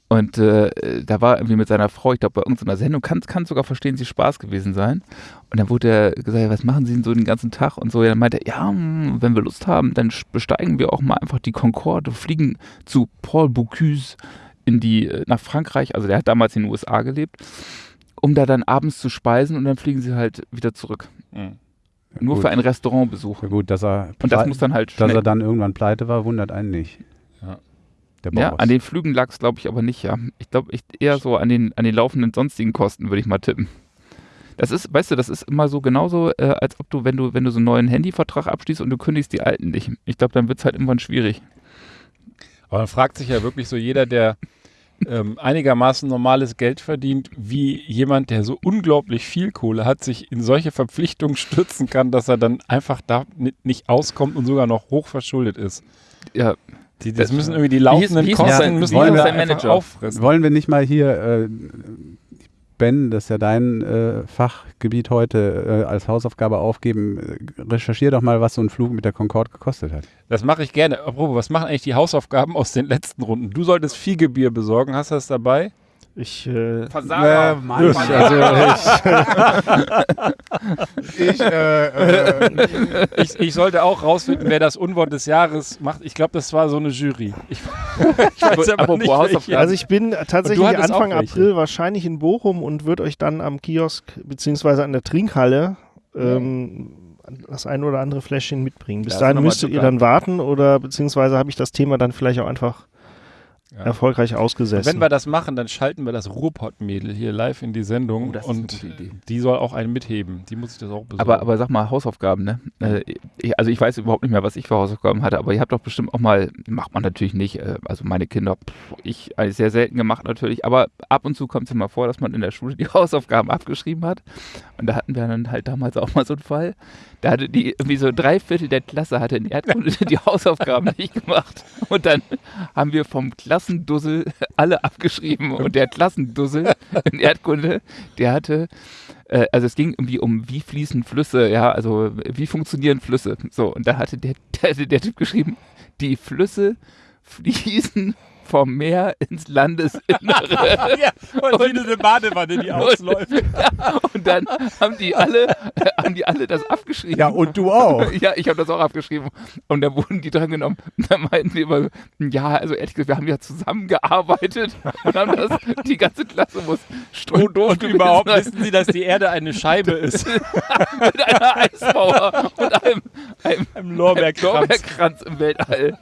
Und äh, da war irgendwie mit seiner Frau, ich glaube, bei irgendeiner Sendung, kann, kann sogar verstehen, sie Spaß gewesen sein. Und dann wurde er gesagt, was machen Sie denn so den ganzen Tag? Und so, ja, dann meinte er, ja, hm, wenn wir Lust haben, dann besteigen wir auch mal einfach die Concorde, fliegen zu Paul Bocuse in die, äh, nach Frankreich, also der hat damals in den USA gelebt, um da dann abends zu speisen und dann fliegen sie halt wieder zurück. Mhm. Nur Gut. für einen Restaurantbesuch. Ja gut, dass er, Und das muss dann halt dass er dann irgendwann pleite war, wundert einen nicht. Ja. Der ja, an den Flügen lag es, glaube ich, aber nicht, ja. Ich glaube, ich eher so an den, an den laufenden sonstigen Kosten, würde ich mal tippen. Das ist, weißt du, das ist immer so genauso, äh, als ob du, wenn du, wenn du so einen neuen Handyvertrag abschließt und du kündigst die alten nicht. Ich glaube, dann wird es halt irgendwann schwierig. Aber man fragt sich ja wirklich so jeder, der ähm, einigermaßen normales Geld verdient, wie jemand, der so unglaublich viel Kohle hat, sich in solche Verpflichtungen stürzen kann, dass er dann einfach da ni- nicht auskommt und sogar noch hoch verschuldet ist. Ja, Die, das Das- müssen irgendwie die Wie hieß- laufenden wie hieß Kosten sein- müssen wie hieß einfach sein Manager? auffressen. Wollen wir nicht mal hier, äh, Ben, das ist ja dein äh, Fachgebiet heute, äh, als Hausaufgabe aufgeben. Recherchier doch mal, was so ein Flug mit der Concorde gekostet hat. Das mache ich gerne. Apropos, was machen eigentlich die Hausaufgaben aus den letzten Runden? Du solltest Fiegebier besorgen. Hast du das dabei? Ich, äh, Versager. Mann, ich, also ich, ich, äh, äh, Ich, ich sollte auch rausfinden, wer das Unwort des Jahres macht. Ich glaube, das war so eine Jury. Ich, ich weiß aber Apropos nicht, Hausaufgaben. welche. also ich bin tatsächlich Anfang. April wahrscheinlich in Bochum und würde euch dann am Kiosk beziehungsweise an der Trinkhalle ähm, das ein oder andere Fläschchen mitbringen. Bis du dahin müsstet ihr dann warten oder beziehungsweise habe ich das Thema dann vielleicht auch einfach Ja. erfolgreich ausgesessen. Wenn wir das machen, dann schalten wir das Ruhrpott-Mädel hier live in die Sendung Oh, und die soll auch einen mitheben. Die muss ich das auch besorgen. Aber, aber sag mal, Hausaufgaben, ne? Äh, also ich weiß überhaupt nicht mehr, was ich für Hausaufgaben hatte, aber ihr habt doch bestimmt auch mal, macht man natürlich nicht, äh, also meine Kinder, ich sehr selten gemacht natürlich, aber ab und zu kommt es ja mal vor, dass man in der Schule die Hausaufgaben abgeschrieben hat. Und da hatten wir dann halt damals auch mal so einen Fall. Da hatte die irgendwie so drei Viertel der Klasse hatte in Erdkunde die Hausaufgaben nicht gemacht. Und dann haben wir vom Klassendussel alle abgeschrieben. Und der Klassendussel in Erdkunde, der hatte äh, also es ging irgendwie um, wie fließen Flüsse, ja, also wie funktionieren Flüsse. So, und da hatte der, der, der Typ geschrieben, die Flüsse fließen vom Meer ins Landesinnere. ja, und, wie eine Badewanne, die ausläuft. und dann haben die alle, äh, haben die alle das abgeschrieben. ja, und du auch. Ja, ich habe das auch abgeschrieben. Und da wurden die dran genommen. Und dann meinten die immer, ja, also ehrlich gesagt, wir haben ja zusammengearbeitet und haben das, die ganze Klasse muss strohdoof Und gewesen überhaupt sein. wissen sie, dass die Erde eine Scheibe ist. mit einer Eismauer und einem, einem, Im Lorbeerkranz. Lorbeerkranz im Weltall.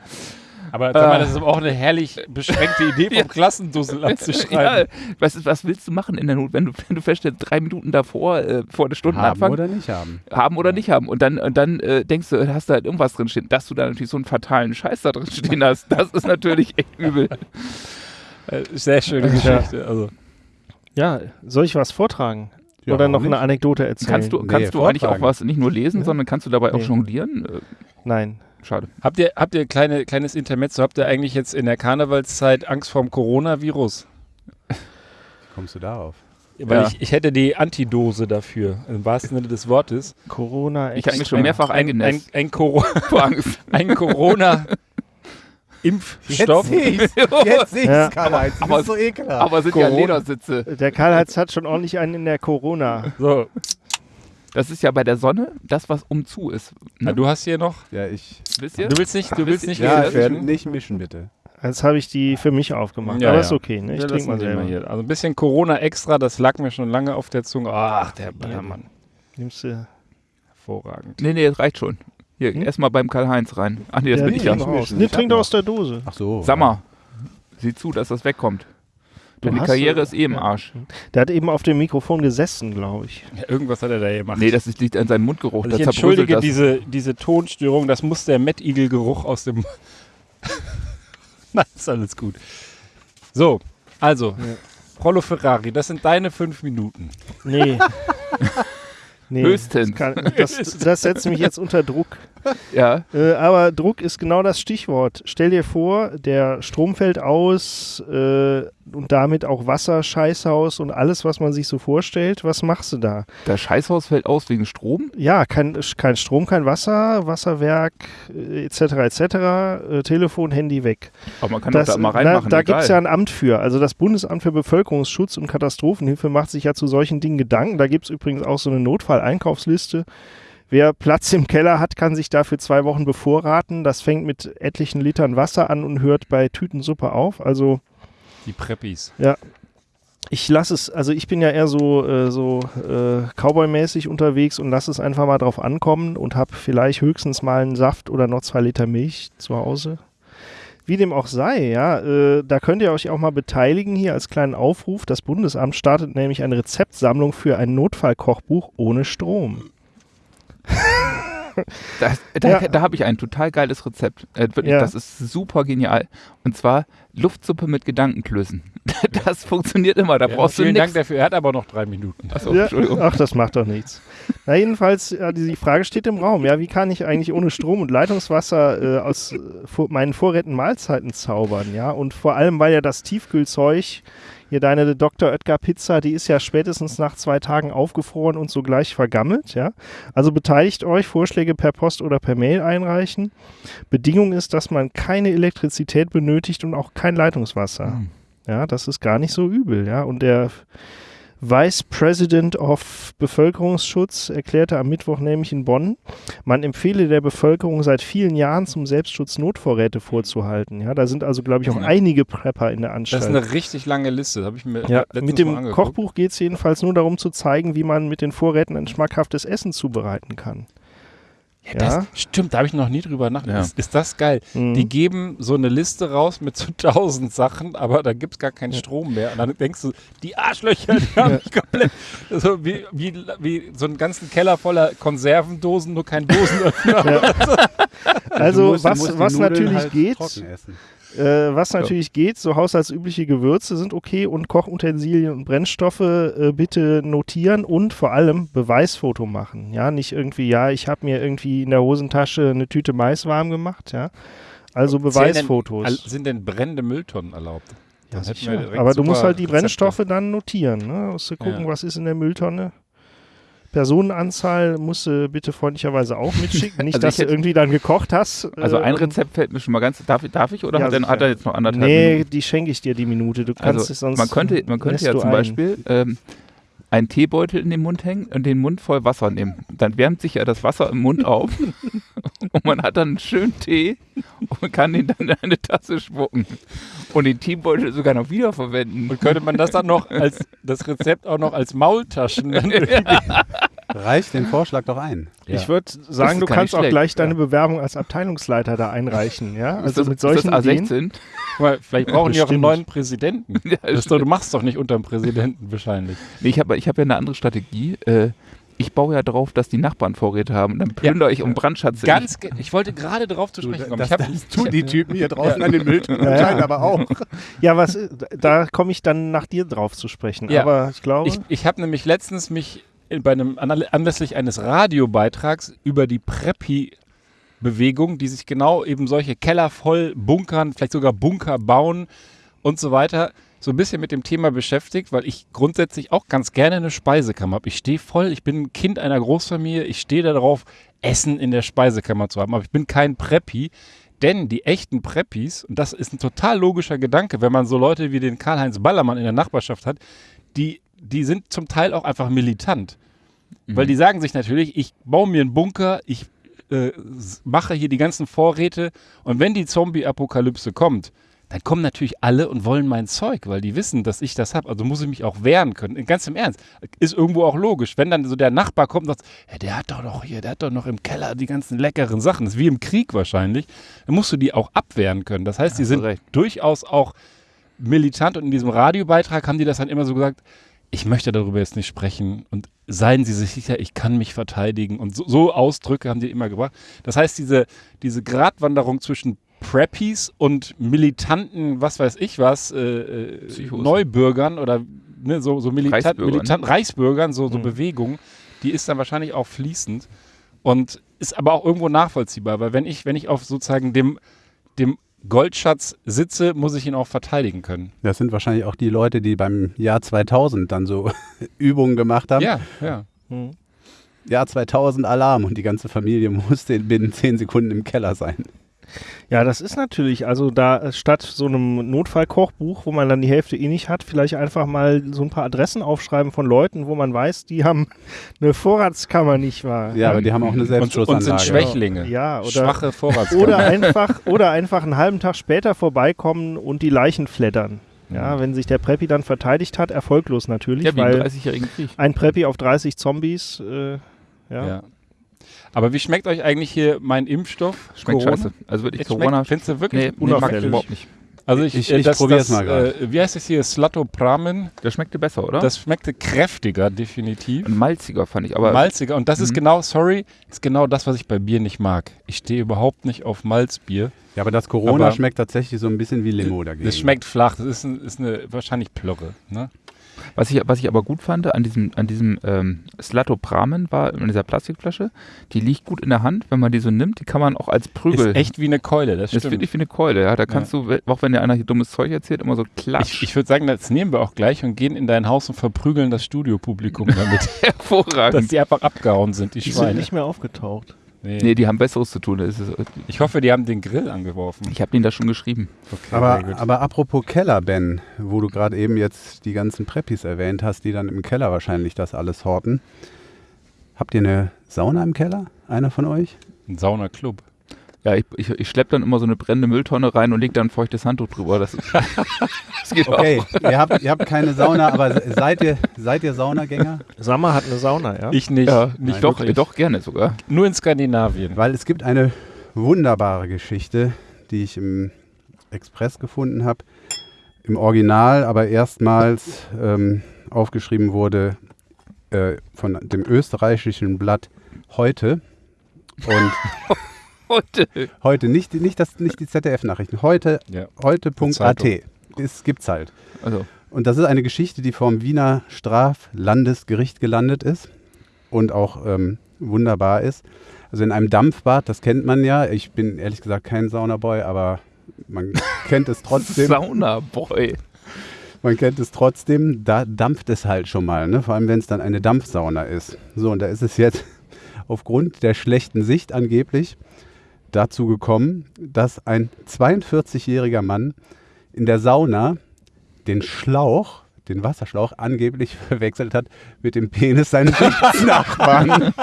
Aber sag mal, das ist aber auch eine herrlich beschränkte Idee vom Klassendussel Ja, abzuschreiben. was, was willst du machen in der Not, wenn du, wenn du feststellst, drei Minuten davor, äh, vor der Haben Stundenanfang, oder nicht haben. haben oder nicht haben. Und dann, und dann äh, denkst du, hast du halt irgendwas drinstehen. Dass du da natürlich so einen fatalen Scheiß da drin stehen hast, das ist natürlich echt übel. Äh, Sehr schöne Geschichte. Also. Ja, soll ich was vortragen? Ja, Oder noch eine nicht? Anekdote erzählen? Kannst du, Nee, kannst du eigentlich auch was nicht nur lesen, Ja. sondern kannst du dabei auch Nee. jonglieren? Äh, Nein. Schade. Habt ihr, habt ihr kleine, kleines Intermezzo? Habt ihr eigentlich jetzt in der Karnevalszeit Angst vorm Coronavirus? Wie kommst du darauf? Weil Ja. ich, ich hätte die Antidose dafür, im wahrsten Sinne des Wortes. Corona. Ich habe mich schon mehrfach Ein, ein, eingenässt. ein, Coro ein Corona-Impfstoff. ich's. Jetzt sehe Ja. Karl-Heinz. Du aber- bist so ekelhaft. Aber sind ja Corona. Ledersitze. Der Karl-Heinz hat schon ordentlich einen in der Corona. So, Das ist ja bei der Sonne das, was um zu ist. na, Ne? du hast hier noch. ja, ich. Wisst ihr? Du willst nicht, du willst nicht Ja, ich werde nicht mischen, bitte. Jetzt habe ich die für mich aufgemacht. Ja, aber ja. ist okay, ne? Ich trinke mal selber. hier. Also ein bisschen Corona extra, das lag mir schon lange auf der Zunge. Ach, der Ballermann. Nimmst du. Hervorragend. Nee, nee, das reicht schon. Hier, Hm? erstmal beim Karl-Heinz rein. Ach nee, das Ja, bin ich ja. Nee, trink doch aus der Dose. Ach so. Sag mal, sieh zu, dass das wegkommt. Du Deine Karriere ist eh im ja. Arsch. Der hat eben auf dem Mikrofon gesessen, glaube ich. Ja, irgendwas hat er da gemacht. Nee, das ist, liegt an seinem Mundgeruch. Also ich entschuldige das. diese, diese Tonstörung, das muss der Mettigel-Geruch aus dem. Nein, ist alles gut. So, also, Prollo Ferrari, das sind deine fünf Minuten. Nee. nee Höchstens. Das, kann, das, das setzt mich jetzt unter Druck. Ja, Äh, aber Druck ist genau das Stichwort. Stell dir vor, der Strom fällt aus äh, und damit auch Wasser, Scheißhaus und alles, was man sich so vorstellt. Was machst du da? das Scheißhaus fällt aus wegen Strom. Ja, kein, kein Strom, kein Wasser, Wasserwerk äh, etc. etc. Äh, Telefon, Handy weg. Aber man kann Das, doch da mal na, reinmachen. da egal. gibt es ja ein Amt für. Also das Bundesamt für Bevölkerungsschutz und Katastrophenhilfe macht sich ja zu solchen Dingen Gedanken. Da gibt es übrigens auch so eine Notfalleinkaufsliste. Wer Platz im Keller hat, kann sich dafür zwei Wochen bevorraten. Das fängt mit etlichen Litern Wasser an und hört bei Tütensuppe auf. Also Die Preppis. ich lasse es, also ich bin ja eher so, äh, so äh, Cowboy-mäßig unterwegs und lasse es einfach mal drauf ankommen und habe vielleicht höchstens mal einen Saft oder noch zwei Liter Milch zu Hause. Wie dem auch sei, ja, äh, da könnt ihr euch auch mal beteiligen hier als kleinen Aufruf. Das Bundesamt startet nämlich eine Rezeptsammlung für ein Notfallkochbuch ohne Strom. Das, da Ja. da habe ich ein total geiles Rezept. Äh, wirklich, Ja. Das ist super genial. Und zwar Luftsuppe mit Gedankenklößen. Das funktioniert immer. Da Ja, brauchst du vielen Dank dafür. Er hat aber noch drei Minuten. Achso, Ja, Entschuldigung. ach, das macht doch nichts. Na, jedenfalls, ja, die, die Frage steht im Raum. Ja, wie kann ich eigentlich ohne Strom und Leitungswasser äh, aus äh, vor, meinen Vorräten Mahlzeiten zaubern? Ja, und vor allem, weil ja das Tiefkühlzeug, hier deine Dr. Oetker Pizza, die ist ja spätestens nach zwei Tagen aufgefroren und sogleich vergammelt. Ja, also beteiligt euch, Vorschläge per Post oder per Mail einreichen. Bedingung ist, dass man keine Elektrizität benötigt und auch kein Leitungswasser. Hm. Ja, das ist gar nicht so übel, ja. Und der Vice President of Bevölkerungsschutz erklärte am Mittwoch nämlich in Bonn, man empfehle der Bevölkerung seit vielen Jahren zum Selbstschutz Notvorräte vorzuhalten. Ja, da sind also, glaube ich, auch einige Prepper in der Das Anstalt. ist eine richtig lange Liste. Das habe ich mir ja, mit dem. Kochbuch geht es jedenfalls nur darum zu zeigen, wie man mit den Vorräten ein schmackhaftes Essen zubereiten kann. Ja, das, Ja. Stimmt, da habe ich noch nie drüber nachgedacht. Ist, ist das geil? Mhm. Die geben so eine Liste raus mit so tausend Sachen, aber da gibt es gar keinen Strom mehr. Und dann denkst du, die Arschlöcher, die haben mich komplett. So wie, wie, wie so einen ganzen Keller voller Konservendosen, nur kein Dosenöffner. Ja. Also, du was, was natürlich halt geht. Äh, was natürlich geht, so haushaltsübliche Gewürze sind okay und Kochutensilien und Brennstoffe äh, bitte notieren und vor allem Beweisfoto machen. Ja, nicht irgendwie, ja, ich habe mir irgendwie in der Hosentasche eine Tüte Mais warm gemacht, ja. Also Beweisfotos. Zählen denn, sind denn brennende Mülltonnen erlaubt? Ja, sicher. Aber du musst halt die Rezepte. Brennstoffe dann notieren. Ne? Musst du gucken, Ja. was ist in der Mülltonne. Personenanzahl musst du bitte freundlicherweise auch mitschicken. Nicht, Also dass du irgendwie dann gekocht hast. Also ein und- Rezept fällt mir schon mal ganz. Darf, ich- darf ich oder Ja, hat, er, hat er jetzt noch anderthalb Nee, Minuten? die schenke ich dir die Minute. Du kannst Also es sonst. man könnte, man könnte ja zum. Beispiel ähm, einen Teebeutel in den Mund hängen und den Mund voll Wasser nehmen. Dann wärmt sich ja das Wasser im Mund auf und man hat dann einen schönen Tee und kann den dann in eine Tasse spucken. Und den Teebeutel sogar noch wiederverwenden. Und könnte man das dann noch als das Rezept auch noch als Maultaschen dann irgendwie Reich den Vorschlag doch ein. Ja. Ich würde sagen, du kannst auch schlecht, gleich deine ja. Bewerbung als Abteilungsleiter da einreichen, ja? Also ist das, mit solchen ist das Ideen. A16? Guck mal, vielleicht brauchen die auch einen neuen Präsidenten. Ja, doch, du machst doch nicht unter dem Präsidenten wahrscheinlich. Nee, ich habe ich hab ja eine andere Strategie. Äh, ich baue ja darauf, dass die Nachbarn Vorräte haben. Und dann plündere ich um Brandschatze. Ganz, ge- ich wollte gerade darauf zu sprechen kommen. Das, Ich hab, das tun die Typen hier draußen an den Mülltonnen Ja, ja. aber auch. Ja, was, da komme ich dann nach dir drauf zu sprechen. Ja. Aber ich glaube, Ich, ich habe nämlich letztens mich bei einem anlässlich eines Radiobeitrags über die Preppy-Bewegung, die sich genau eben solche Keller voll bunkern, vielleicht sogar Bunker bauen und so weiter, so ein bisschen mit dem Thema beschäftigt, weil ich grundsätzlich auch ganz gerne eine Speisekammer habe. Ich stehe voll, ich bin ein Kind einer Großfamilie, ich stehe darauf, Essen in der Speisekammer zu haben, aber ich bin kein Preppy. Denn die echten Preppis, und das ist ein total logischer Gedanke, wenn man so Leute wie den Karl-Heinz Ballermann in der Nachbarschaft hat, die, die sind zum Teil auch einfach militant. Weil die sagen sich natürlich, ich baue mir einen Bunker, ich äh, mache hier die ganzen Vorräte und wenn die Zombie-Apokalypse kommt, dann kommen natürlich alle und wollen mein Zeug, weil die wissen, dass ich das habe. Also muss ich mich auch wehren können. Ganz im Ernst. Ist irgendwo auch logisch. Wenn dann so der Nachbar kommt und sagt, ja, der hat doch noch hier, der hat doch noch im Keller die ganzen leckeren Sachen. Das ist wie im Krieg wahrscheinlich. Dann musst du die auch abwehren können. Das heißt, die Hast du sind recht. durchaus auch militant und in diesem Radiobeitrag haben die das dann immer so gesagt, ich möchte darüber jetzt nicht sprechen und seien Sie sich sicher, ich kann mich verteidigen und so, so Ausdrücke haben die immer gebracht. Das heißt, diese, diese Gratwanderung zwischen Preppies und militanten, was weiß ich was, äh, äh. Neubürgern oder ne, so, so militant, Reichsbürgern. militant, Reichsbürgern, so, so Mhm. Bewegungen, die ist dann wahrscheinlich auch fließend und ist aber auch irgendwo nachvollziehbar, weil wenn ich, wenn ich auf sozusagen dem, dem Goldschatz sitze, muss ich ihn auch verteidigen können. Das sind wahrscheinlich auch die Leute, die beim Jahr 2000 dann so Übungen gemacht haben. Ja, ja. hm. Jahr 2000 Alarm und die ganze Familie musste binnen 10 Sekunden im Keller sein. Ja, das ist natürlich, also da äh, statt so einem Notfallkochbuch, wo man dann die Hälfte eh nicht hat, vielleicht einfach mal so ein paar Adressen aufschreiben von Leuten, wo man weiß, die haben eine Vorratskammer, nicht wahr? Ja, aber die haben auch eine Und, und Selbstschussanlage. sind Schwächlinge. Ja, oder, Schwache Vorratskammer. oder einfach oder einfach einen halben Tag später vorbeikommen und die Leichen flattern. Ja, wenn sich der Preppy dann verteidigt hat, erfolglos natürlich, Ja, weil 30-jährigen Krieg. ein Preppy auf 30 Zombies, äh, ja. ja. Aber wie schmeckt euch eigentlich hier mein Impfstoff? Schmeckt Corona? scheiße. Also wirklich Es Corona. Findest du wirklich Nee, nee, unauffällig. überhaupt nicht. Also ich, Ich- äh, ich das, probier's das, mal grad. äh, Wie heißt es hier? Slatopramen. Der schmeckte besser, oder? Das schmeckte kräftiger, definitiv. Und malziger fand ich. Aber Malziger. Und das ist Mhm. genau, sorry, ist genau das, was ich bei Bier nicht mag. Ich stehe überhaupt nicht auf Malzbier. Ja, aber das Corona Aber- schmeckt tatsächlich so ein bisschen wie Limo dagegen. Das schmeckt flach. Das ist, ein, ist eine wahrscheinlich Plörre. Ne? Was ich, was ich aber gut fand an diesem, an diesem ähm, Slatopramen war in dieser Plastikflasche, die liegt gut in der Hand, wenn man die so nimmt, die kann man auch als Prügel. Ist echt wie eine Keule, das das ist stimmt. wirklich wie eine Keule, ja. Da kannst du, auch wenn dir einer hier dummes Zeug erzählt, immer so klatsch. Ich, ich würde sagen, das nehmen wir auch gleich und gehen in dein Haus und verprügeln das Studiopublikum damit, dass Hervorragend. die einfach abgehauen sind, die Die sind Schweine. nicht mehr aufgetaucht. Nee. Nee, die haben Besseres zu tun. Ich hoffe, die haben den Grill angeworfen. ich habe denen das schon geschrieben. Okay, Aber, aber apropos Keller, Ben, wo du gerade eben jetzt die ganzen Preppis erwähnt hast, die dann im Keller wahrscheinlich das alles horten. Habt ihr eine Sauna im Keller? Einer von euch? ein Saunaclub. Ja, ich, ich, ich schleppe dann immer so eine brennende Mülltonne rein und leg dann ein feuchtes Handtuch drüber. Das, das geht Okay, ihr, habt, ihr habt keine Sauna, aber se- seid ihr, seid ihr Saunagänger? Sammer hat eine Sauna, ja? Ich nicht. auch. Ja, nicht doch, wirklich. doch gerne sogar. Nur in Skandinavien. Weil es gibt eine wunderbare Geschichte, die ich im Express gefunden habe. Im Original, aber erstmals ähm, aufgeschrieben wurde äh, von dem österreichischen Blatt Heute. Und Heute. heute, nicht, nicht, das, nicht die ZDF-Nachrichten, heute, Ja. heute.at. Es gibt's halt. Also, Und das ist eine Geschichte, die vom Wiener Straflandesgericht gelandet ist und auch ähm, wunderbar ist. Also in einem Dampfbad, das kennt man ja. Ich bin ehrlich gesagt kein Saunaboy, aber man kennt es trotzdem. Sauna-Boy. Man kennt es trotzdem. Da dampft es halt schon mal, ne? vor allem wenn es dann eine Dampfsauna ist. So, und da ist es jetzt aufgrund der schlechten Sicht angeblich dazu gekommen, dass ein 42-jähriger Mann in der Sauna den Schlauch, den Wasserschlauch, angeblich verwechselt hat mit dem Penis seines Nachbarn.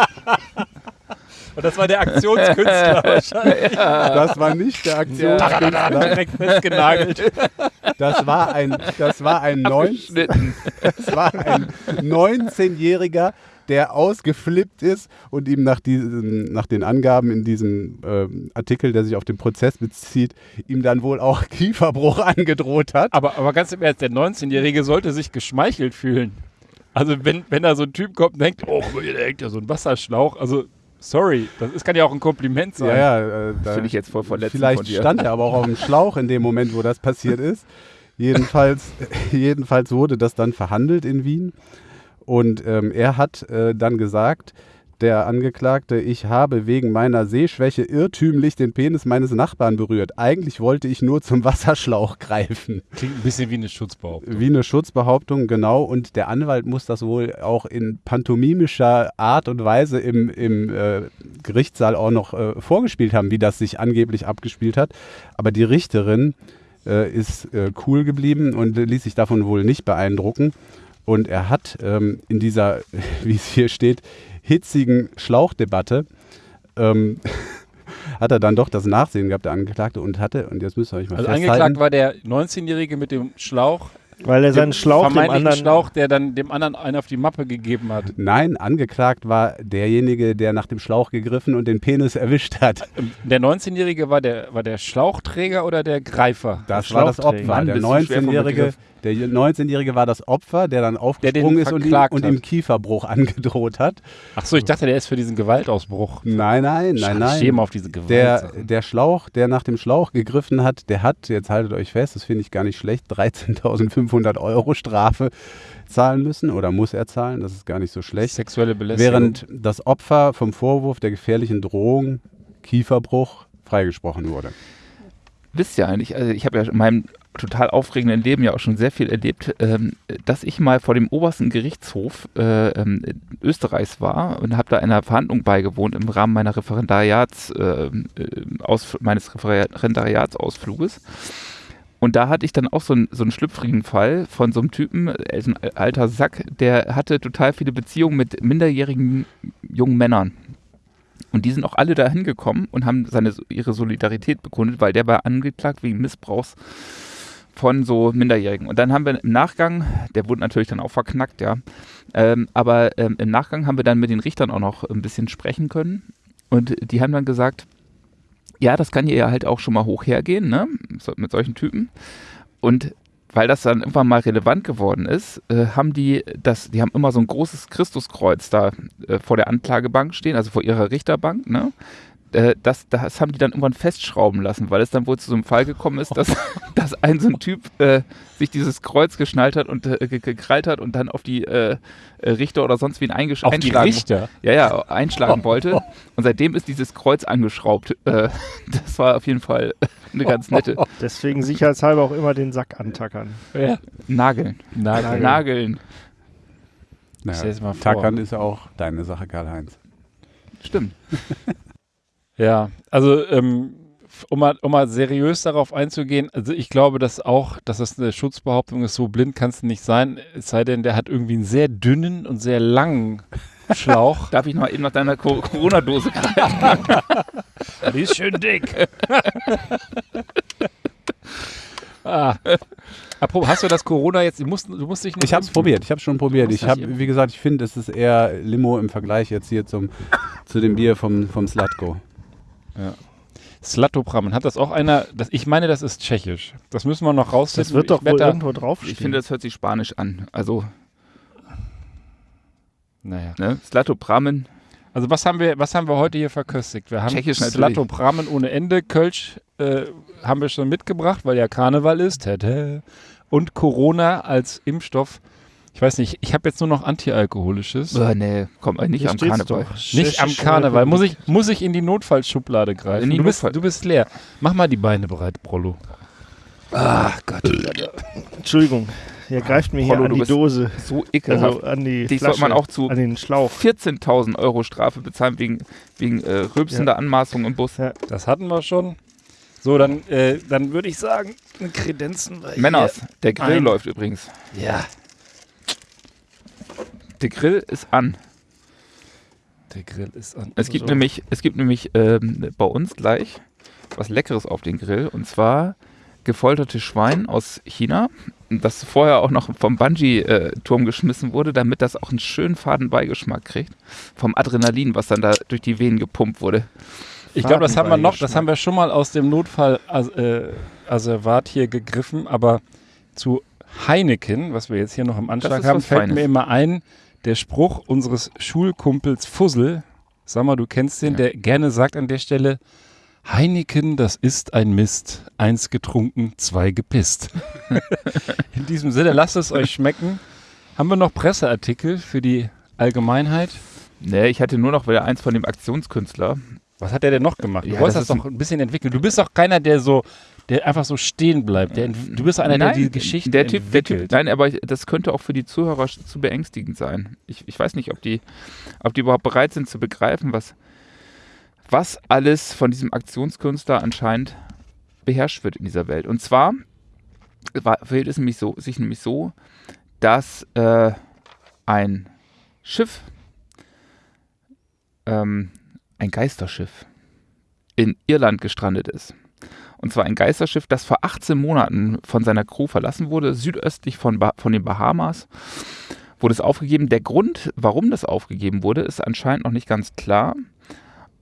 Und das war der Aktionskünstler wahrscheinlich. Das war nicht der Aktionskünstler. Direkt festgenagelt. Das war ein, das war ein, neun, Abgeschnitten. das war ein 19-jähriger der ausgeflippt ist und ihm nach, diesen, nach den Angaben in diesem ähm, Artikel, der sich auf den Prozess bezieht, ihm dann wohl auch Kieferbruch angedroht hat. Aber, aber ganz im Ernst, der 19-Jährige sollte sich geschmeichelt fühlen. Also wenn, wenn da so ein Typ kommt und denkt, oh, da hängt ja so ein Wasserschlauch. Also, sorry, das ist, kann ja auch ein Kompliment sein. Ja, ja, äh, da Finde ich jetzt voll verletzend Vielleicht von dir. stand er aber auch auf dem Schlauch in dem Moment, wo das passiert ist. Jedenfalls, jedenfalls wurde das dann verhandelt in Wien. Und ähm, er hat äh, dann gesagt, der Angeklagte, ich habe wegen meiner Sehschwäche irrtümlich den Penis meines Nachbarn berührt. Eigentlich wollte ich nur zum Wasserschlauch greifen. Klingt ein bisschen wie eine Schutzbehauptung. Wie eine Schutzbehauptung, genau. Und der Anwalt muss das wohl auch in pantomimischer Art und Weise im, im äh, Gerichtssaal auch noch äh, vorgespielt haben, wie das sich angeblich abgespielt hat. Aber die Richterin äh, ist äh, cool geblieben und ließ sich davon wohl nicht beeindrucken. Und er hat ähm, in dieser, wie es hier steht, hitzigen Schlauchdebatte, ähm, hat er dann doch das Nachsehen gehabt, der Angeklagte, und hatte, und jetzt müsst ihr euch mal Also festhalten, angeklagt war der 19-Jährige mit dem Schlauch. Weil er seinen Schlauch dem anderen. Schlauch, der dann dem anderen einen auf die Mappe gegeben hat. Nein, angeklagt war derjenige, der nach dem Schlauch gegriffen und den Penis erwischt hat. Ähm, Der 19-Jährige war der, war der Schlauchträger oder der Greifer? Das Der war das. Opfer. Mann, der bist du schwer vom 19-Jährige Begriff. der 19-Jährige war das Opfer, der dann aufgesprungen ist und ihm, und ihm Kieferbruch angedroht hat. Ach so, ich dachte, der ist für diesen Gewaltausbruch. Nein, nein, nein, nein. mal auf diese Gewalt. Der, der Schlauch, der nach dem Schlauch gegriffen hat, der hat, jetzt haltet euch fest, das finde ich gar nicht schlecht, 13.500 Euro Strafe zahlen müssen oder muss er zahlen, das ist gar nicht so schlecht. Sexuelle Belästigung. Während das Opfer vom Vorwurf der gefährlichen Drohung, Kieferbruch, freigesprochen wurde. wisst ihr eigentlich, also ich habe ja in meinem total aufregenden Leben ja auch schon sehr viel erlebt, ähm, dass ich mal vor dem obersten Gerichtshof äh, ähm, Österreichs war und habe da einer Verhandlung beigewohnt im Rahmen meiner Referendariats, äh, äh, aus, meines Referendariatsausfluges. Und da hatte ich dann auch so, einen- so einen schlüpfrigen Fall von so einem Typen, ist ein alter Sack, der hatte total viele Beziehungen mit minderjährigen jungen Männern. Und die sind auch alle da hingekommen und haben seine, ihre Solidarität bekundet, weil der war angeklagt wegen Missbrauchs von so Minderjährigen. Und dann haben wir im Nachgang, der wurde natürlich dann auch verknackt, ja, ähm, aber ähm, im Nachgang haben wir dann mit den Richtern auch noch ein bisschen sprechen können. Und die haben dann gesagt, ja, das kann ja halt auch schon mal hoch hergehen, ne, mit solchen Typen. Und weil das dann irgendwann mal relevant geworden ist, äh, haben die das, die haben immer so ein großes Christuskreuz da äh, vor der Anklagebank stehen, also vor ihrer Richterbank, ne? Äh, das, das haben die dann irgendwann festschrauben lassen, weil es dann wohl zu so einem Fall gekommen ist, dass, dass ein so ein Typ äh, sich dieses Kreuz geschnallt hat und äh, ge- gekrallt hat und dann auf die äh, äh, Richter oder sonst wen eingesch auf die einschlagen Richter. ja, ja, einschlagen wollte. Und seitdem ist dieses Kreuz angeschraubt. Äh, das war auf jeden Fall eine ganz nette. Deswegen sicherheitshalber auch immer den Sack antackern. Ja. Nageln. Nagel. Nageln. Naja, Stell's mal vor. Tackern ist ja auch deine Sache, Karl-Heinz. Stimmt. Ja, also ähm, um, mal, um mal seriös darauf einzugehen, also ich glaube, dass auch, dass das eine Schutzbehauptung ist, so blind kann es nicht sein, es sei denn, der hat irgendwie einen sehr dünnen und sehr langen Schlauch. Darf ich noch eben nach deiner Co- Corona-Dose greifen? Die ist schön dick. ah. Apropos, hast du das Corona jetzt, du musst, du musst dich nicht Ich habe es probiert, ich habe schon probiert. Ich habe, wie gesagt, ich finde, es ist eher Limo im Vergleich jetzt hier zum, zu dem Bier vom, vom Slatko. Slatopram, hat das auch einer, das, ich meine, das ist tschechisch. Das müssen wir noch rausfinden. Das wird doch wohl da- irgendwo draufstehen. Ich finde, das hört sich spanisch an. Also, Naja. ne? Slatopramen. Also was haben wir, was haben wir heute hier verköstigt? Wir haben Tschechisch natürlich. Slatopramen ohne Ende, Kölsch äh, haben wir schon mitgebracht, weil ja Karneval ist. Und Corona als Impfstoff. Ich weiß nicht, ich habe jetzt nur noch antialkoholisches. Äh, nee, komm, äh, nicht Hier am Karneval. Nicht am Karneval. Muss ich, muss ich in die Notfallschublade greifen? Die du, bist, Notfall- du bist leer. Mach mal die Beine bereit, Prollo. Ach Gott, Entschuldigung, ihr greift mir hier Rollo, an die bist Dose. so ekelhaft. Also an die Dich Flasche, sollte man auch zu an den Schlauch. 14.000 Euro Strafe bezahlen wegen, wegen äh, rülpsender Anmaßung im Bus. Ja. Das hatten wir schon. So, dann, äh, dann würde ich sagen, Kredenzen Männers, der Grill ein. läuft übrigens. hier. Ja, Der Grill ist an. der Grill ist an. Es gibt nämlich, es gibt nämlich ähm, bei uns gleich was Leckeres auf den Grill. Und zwar gefolterte Schwein aus China, das vorher auch noch vom Bungee-Turm geschmissen wurde, damit das auch einen schönen faden Beigeschmack kriegt. Vom Adrenalin, was dann da durch die Venen gepumpt wurde. Ich glaube, das haben wir noch, das haben wir schon mal aus dem Notfall as, äh, hier gegriffen, aber zu Heineken, was wir jetzt hier noch im Anschlag haben, fällt Feines. mir immer ein, der Spruch unseres Schulkumpels Fussel, sag mal, du kennst den, Ja. der gerne sagt an der Stelle, Heineken, das ist ein Mist. Eins getrunken, zwei gepisst. In diesem Sinne, lasst es euch schmecken. Haben wir noch Presseartikel für die Allgemeinheit? Nee, ich hatte nur noch wieder eins von dem Aktionskünstler. Was hat der denn noch gemacht? Du Ja, wolltest das das doch ein bisschen entwickeln. Du bist doch keiner, der so, der einfach so stehen bleibt. Der, du bist einer, der die Geschichte der typ, der entwickelt. typ, Nein, aber das könnte auch für die Zuhörer zu beängstigend sein. Ich, ich weiß nicht, ob die, ob die überhaupt bereit sind zu begreifen, was, was alles von diesem Aktionskünstler anscheinend beherrscht wird in dieser Welt. Und zwar war, verhält es nämlich so, sich nämlich so, dass äh, ein Schiff, ähm, ein Geisterschiff, in Irland gestrandet ist. Und zwar ein Geisterschiff, das vor 18 Monaten von seiner Crew verlassen wurde, südöstlich von, ba von den Bahamas. Wurde es aufgegeben. Der Grund, warum das aufgegeben wurde, ist anscheinend noch nicht ganz klar.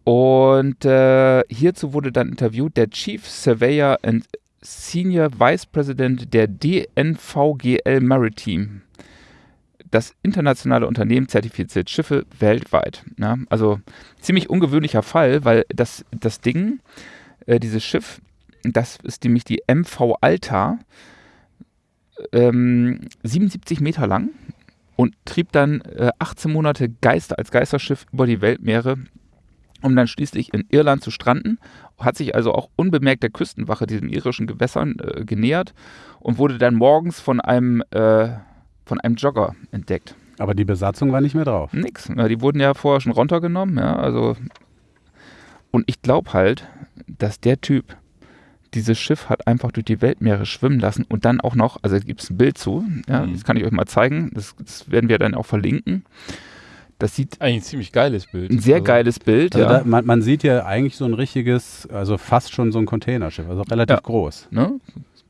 Und äh, hierzu wurde dann interviewt der Chief Surveyor and Senior Vice President der DNVGL Maritime. Das internationale Unternehmen zertifiziert Schiffe weltweit. Ja, also ziemlich ungewöhnlicher Fall, weil das, das Ding, äh, dieses Schiff, das ist nämlich die MV Alta, ähm, 77 Meter lang und trieb dann äh, 18 Monate Geister als Geisterschiff über die Weltmeere, um dann schließlich in Irland zu stranden. Hat sich also auch unbemerkt der Küstenwache diesen irischen Gewässern äh, genähert und wurde dann morgens von einem, äh, von einem Jogger entdeckt. Aber die Besatzung war nicht mehr drauf. Nix. Ja, die wurden ja vorher schon runtergenommen, ja, also. Und ich glaube halt, dass der Typ dieses Schiff hat einfach durch die Weltmeere schwimmen lassen und dann auch noch, also gibt es ein Bild zu, ja, Mhm. das kann ich euch mal zeigen, das, das werden wir dann auch verlinken. Das sieht Eigentlich ein ziemlich geiles Bild. ein sehr Also, geiles Bild, Also ja. da, man, man sieht ja eigentlich so ein richtiges, also fast schon so ein Containerschiff, also relativ Ja. groß. ne?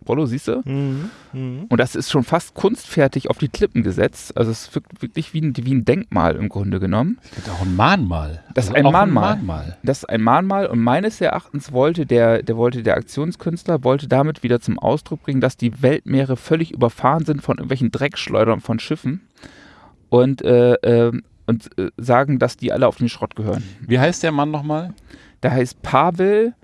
Rollo, siehst du? Mhm. Mhm. Und das ist schon fast kunstfertig auf die Klippen gesetzt. Also es wirkt wirklich wie ein, wie ein Denkmal im Grunde genommen. Das ist auch ein Mahnmal. Das ist Also ein Mahnmal. Mahnmal. Das ist ein Mahnmal und meines Erachtens wollte der, der wollte der Aktionskünstler wollte damit wieder zum Ausdruck bringen, dass die Weltmeere völlig überfahren sind von irgendwelchen Dreckschleudern von Schiffen und, äh, ähm, und äh, sagen, dass die alle auf den Schrott gehören. Wie heißt der Mann nochmal? Der heißt Pavel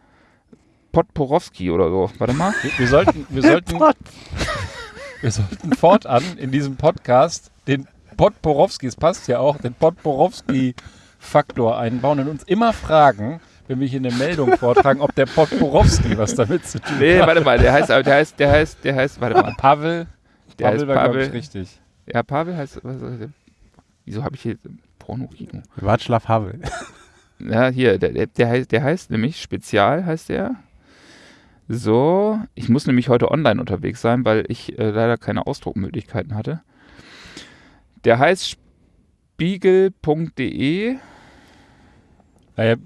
Podporowski oder so. Warte mal. Wir, wir sollten, wir sollten, wir sollten fortan in diesem Podcast den Podporowski, es passt ja auch, den Podporowski-Faktor einbauen und uns immer fragen, wenn wir hier eine Meldung vortragen, ob der Podporowski was damit zu tun Nee, hat. warte mal, der heißt, der heißt, der heißt, der heißt, warte mal. Pavel, Der Pavel heißt war, glaube Pavel. ich, richtig. Ja, Pavel heißt, was, was, wieso habe ich hier Porno-Kino? Václav Havel. Ja, hier, der, der, der, heißt, der heißt nämlich Spezial, heißt der. So, ich muss nämlich heute online unterwegs sein, weil ich äh, leider keine Ausdruckmöglichkeiten hatte. Der heißt spiegel.de. Naja,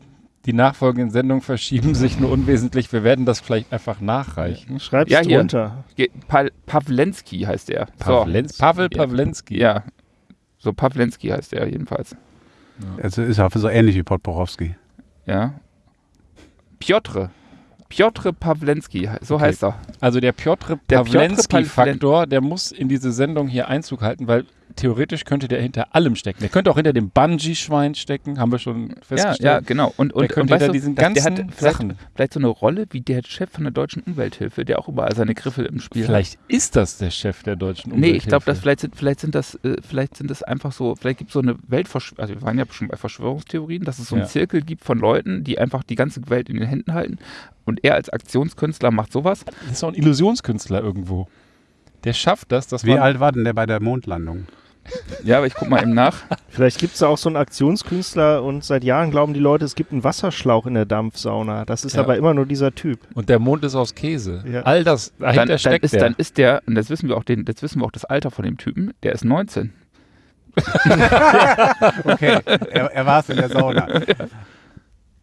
die nachfolgenden Sendungen verschieben sich nur unwesentlich. Wir werden das vielleicht einfach nachreichen. Schreib's Ja, hier. drunter. Ge- Pa Pawlenski heißt der. Pawlenz, Pavel Ja. Pawlenski. Ja, so Pawlenski heißt der jedenfalls. Also ist auch so ähnlich wie Podporowski. Ja. Piotr. Piotr Pawlenski, so Okay. heißt er. Also der Piotr Der Piotr Pawlenski-Faktor, der muss in diese Sendung hier Einzug halten, weil theoretisch könnte der hinter allem stecken. Der könnte auch hinter dem Bungee-Schwein stecken, haben wir schon Ja, festgestellt. ja, genau. Und, der und, könnte und weißt hinter du, diesen das- der ganzen hat vielleicht, Sachen. vielleicht so eine Rolle wie der Chef von der Deutschen Umwelthilfe, der auch überall seine Griffel im Spiel hat. Vielleicht ist das der Chef der deutschen Nee, ich glaube, Umwelthilfe. vielleicht sind, vielleicht sind das, äh, vielleicht sind das einfach so, vielleicht gibt es so eine Weltverschwörung, also wir waren ja schon bei Verschwörungstheorien, dass es so einen Ja. Zirkel gibt von Leuten, die einfach die ganze Welt in den Händen halten. Und er als Aktionskünstler macht sowas. Das ist auch ein Illusionskünstler irgendwo. Der schafft das, dass Wie man alt war denn der bei der Mondlandung? Ja, aber ich guck mal eben nach. Vielleicht gibt es da auch so einen Aktionskünstler und seit Jahren glauben die Leute, es gibt einen Wasserschlauch in der Dampfsauna. Das ist Ja. aber immer nur dieser Typ. und der Mond ist aus Käse. Ja. All das dahinter Dann, dann, steckt ist, der. dann ist der, und das wissen wir auch, den, das wissen wir auch das Alter von dem Typen, der ist 19. Okay, er, er war es in der Sauna.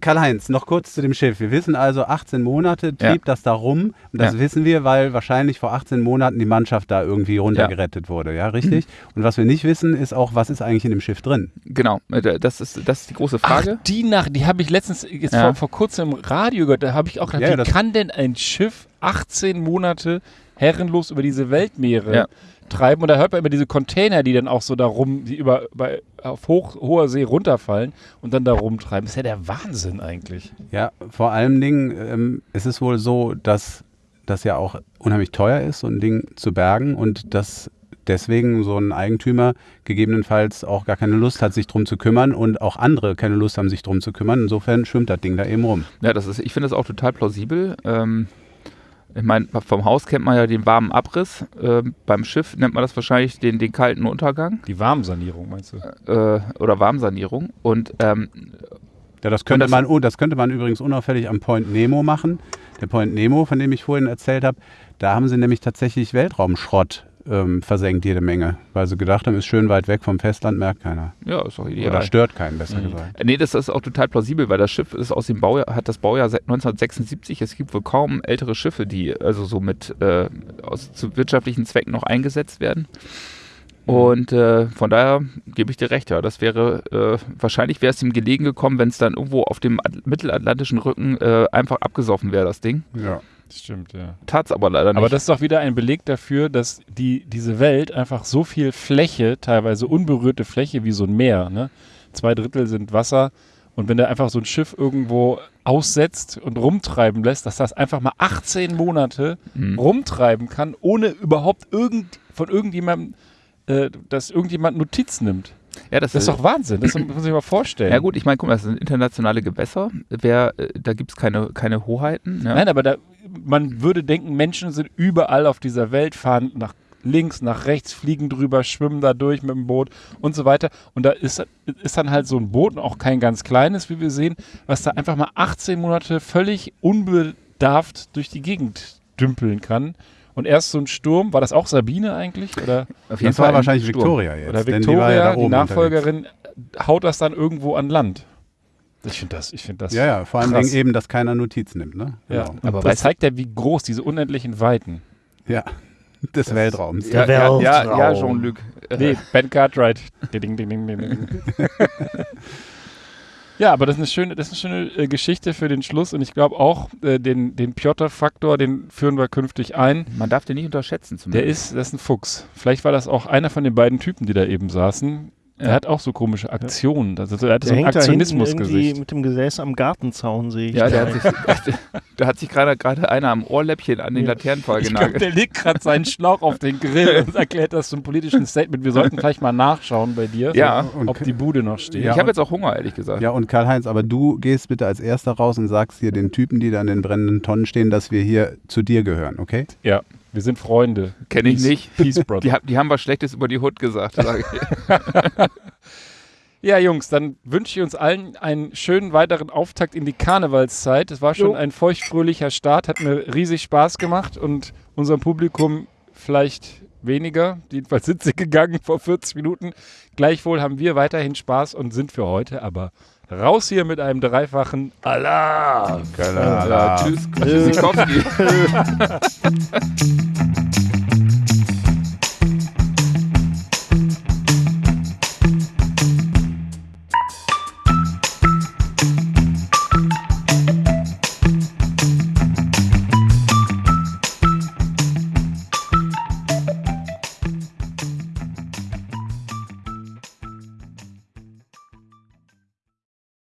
Karl-Heinz, noch kurz zu dem Schiff. Wir wissen also, 18 Monate trieb Ja. das da rum. Und das Ja. wissen wir, weil wahrscheinlich vor 18 Monaten die Mannschaft da irgendwie runtergerettet wurde. Ja, richtig? Und was wir nicht wissen, ist auch, was ist eigentlich in dem Schiff drin? Genau, das ist, das ist die große Frage. Ach, die Nacht, die habe ich letztens jetzt Ja. vor, vor kurzem im Radio gehört. Da habe ich auch gedacht, Ja, ja, wie kann denn ein Schiff 18 Monate herrenlos über diese Weltmeere Ja. Treiben? Und da hört man immer diese Container, die dann auch so da rum, die über, bei, auf hoch, hoher See runterfallen und dann da rumtreiben. Das ist ja der Wahnsinn eigentlich. Ja, vor allen Dingen ähm, ist es wohl so, dass das ja auch unheimlich teuer ist, so ein Ding zu bergen und dass deswegen so ein Eigentümer gegebenenfalls auch gar keine Lust hat, sich drum zu kümmern und auch andere keine Lust haben, sich drum zu kümmern. Insofern schwimmt das Ding da eben rum. Ja, das ist, ich finde das auch total plausibel. Ähm, ich meine, vom Haus kennt man ja den warmen Abriss. Ähm, beim Schiff nennt man das wahrscheinlich den, den kalten Untergang Die Warmsanierung, meinst du? äh, oder Warmsanierung. Und ähm, Ja, das könnte, das- man, oh, das könnte man übrigens unauffällig am Point Nemo machen. Der Point Nemo, von dem ich vorhin erzählt habe, da haben sie nämlich tatsächlich Weltraumschrott ähm, versenkt, jede Menge. Weil sie gedacht haben, ist schön weit weg vom Festland, merkt keiner. ja, ist doch ideal. Oder stört keinen, besser Mhm. gesagt. Nee, das ist auch total plausibel, weil das Schiff ist aus dem Baujahr, hat das Baujahr seit 1976. Es gibt wohl kaum ältere Schiffe, die also so mit äh, aus zu wirtschaftlichen Zwecken noch eingesetzt werden. Und äh, von daher gebe ich dir recht, ja. Das wäre, äh, wahrscheinlich wäre es ihm gelegen gekommen, wenn es dann irgendwo auf dem At mittelatlantischen Rücken äh, einfach abgesoffen wäre, das Ding. Ja. Das stimmt, ja. Tat's aber leider nicht. Aber das ist doch wieder ein Beleg dafür, dass die, diese Welt einfach so viel Fläche, teilweise unberührte Fläche wie so ein Meer, ne? zwei Drittel sind Wasser und wenn du einfach so ein Schiff irgendwo aussetzt und rumtreiben lässt, dass das einfach mal 18 Monate Mhm. rumtreiben kann, ohne überhaupt irgend, von irgendjemandem, äh, dass irgendjemand Notiz nimmt. ja, das, Das ist doch Wahnsinn, das muss man sich mal vorstellen. Ja gut, ich meine, guck mal, das sind internationale Gewässer. Wer, äh, da gibt es keine, keine Hoheiten. Ne? Nein, aber da, man würde denken, Menschen sind überall auf dieser Welt, fahren nach links, nach rechts, fliegen drüber, schwimmen da durch mit dem Boot und so weiter. Und da ist, ist dann halt so ein Boot, auch kein ganz kleines, wie wir sehen, was da einfach mal 18 Monate völlig unbedarft durch die Gegend dümpeln kann. Und erst so ein Sturm, war das auch Sabine eigentlich? Oder, Auf Das war ein wahrscheinlich. Victoria jetzt. oder denn Victoria, ja die, oben unterwegs. Nachfolgerin, haut das dann irgendwo an Land. Ich finde das, ich finde das. Ja, ja, vor. Dingen eben, dass keiner Notiz nimmt. Ne? Ja, Genau. Aber das zeigt ja, wie groß diese unendlichen Weiten. ja. Des Weltraums. Ja, Der ja, ja, ja Weltraum. Jean-Luc. Nee, Ben Cartwright. Ding, ding, ding, ding, ding. ja, aber das ist eine schöne, das ist eine schöne äh, Geschichte für den Schluss und ich glaube auch, äh, den, den Piotr-Faktor, den führen wir künftig ein. Man darf den nicht unterschätzen Der zumindest. ist, das ist ein Fuchs. Vielleicht war das auch einer von den beiden Typen, die da eben saßen. Er hat auch so komische Aktionen. Also er hat so Der ein hinten irgendwie Aktionismusgesicht. mit dem Gesäß am Gartenzaun, sehe ich. Ja, da. der hat sich, da hat sich gerade gerade einer am Ohrläppchen an den Ja. Glaub, genagelt. der legt gerade seinen Schlauch auf den Grill und erklärt das zum politischen Statement. Wir sollten vielleicht mal nachschauen bei dir, Ja. Und- ob die Bude noch steht. Ja, ich habe jetzt auch Hunger, ehrlich gesagt. Ja, und Karl-Heinz, aber du gehst bitte als erster raus und sagst hier den Typen, die da an den brennenden Tonnen stehen, dass wir hier zu dir gehören, okay? Ja, wir sind Freunde. Kenn ich Peace- nicht. Peace, Brother. Die, die haben was Schlechtes über die Hut gesagt. Sag ich. Ja, Jungs, dann wünsche ich uns allen einen schönen weiteren Auftakt in die Karnevalszeit. Es war schon Jo. ein feuchtfröhlicher Start, hat mir riesig Spaß gemacht und unserem Publikum vielleicht weniger. Jedenfalls sind sie gegangen vor 40 Minuten. Gleichwohl haben wir weiterhin Spaß und sind für heute aber raus hier mit einem dreifachen Allah. Ja, tschüss. Tschüssikowski.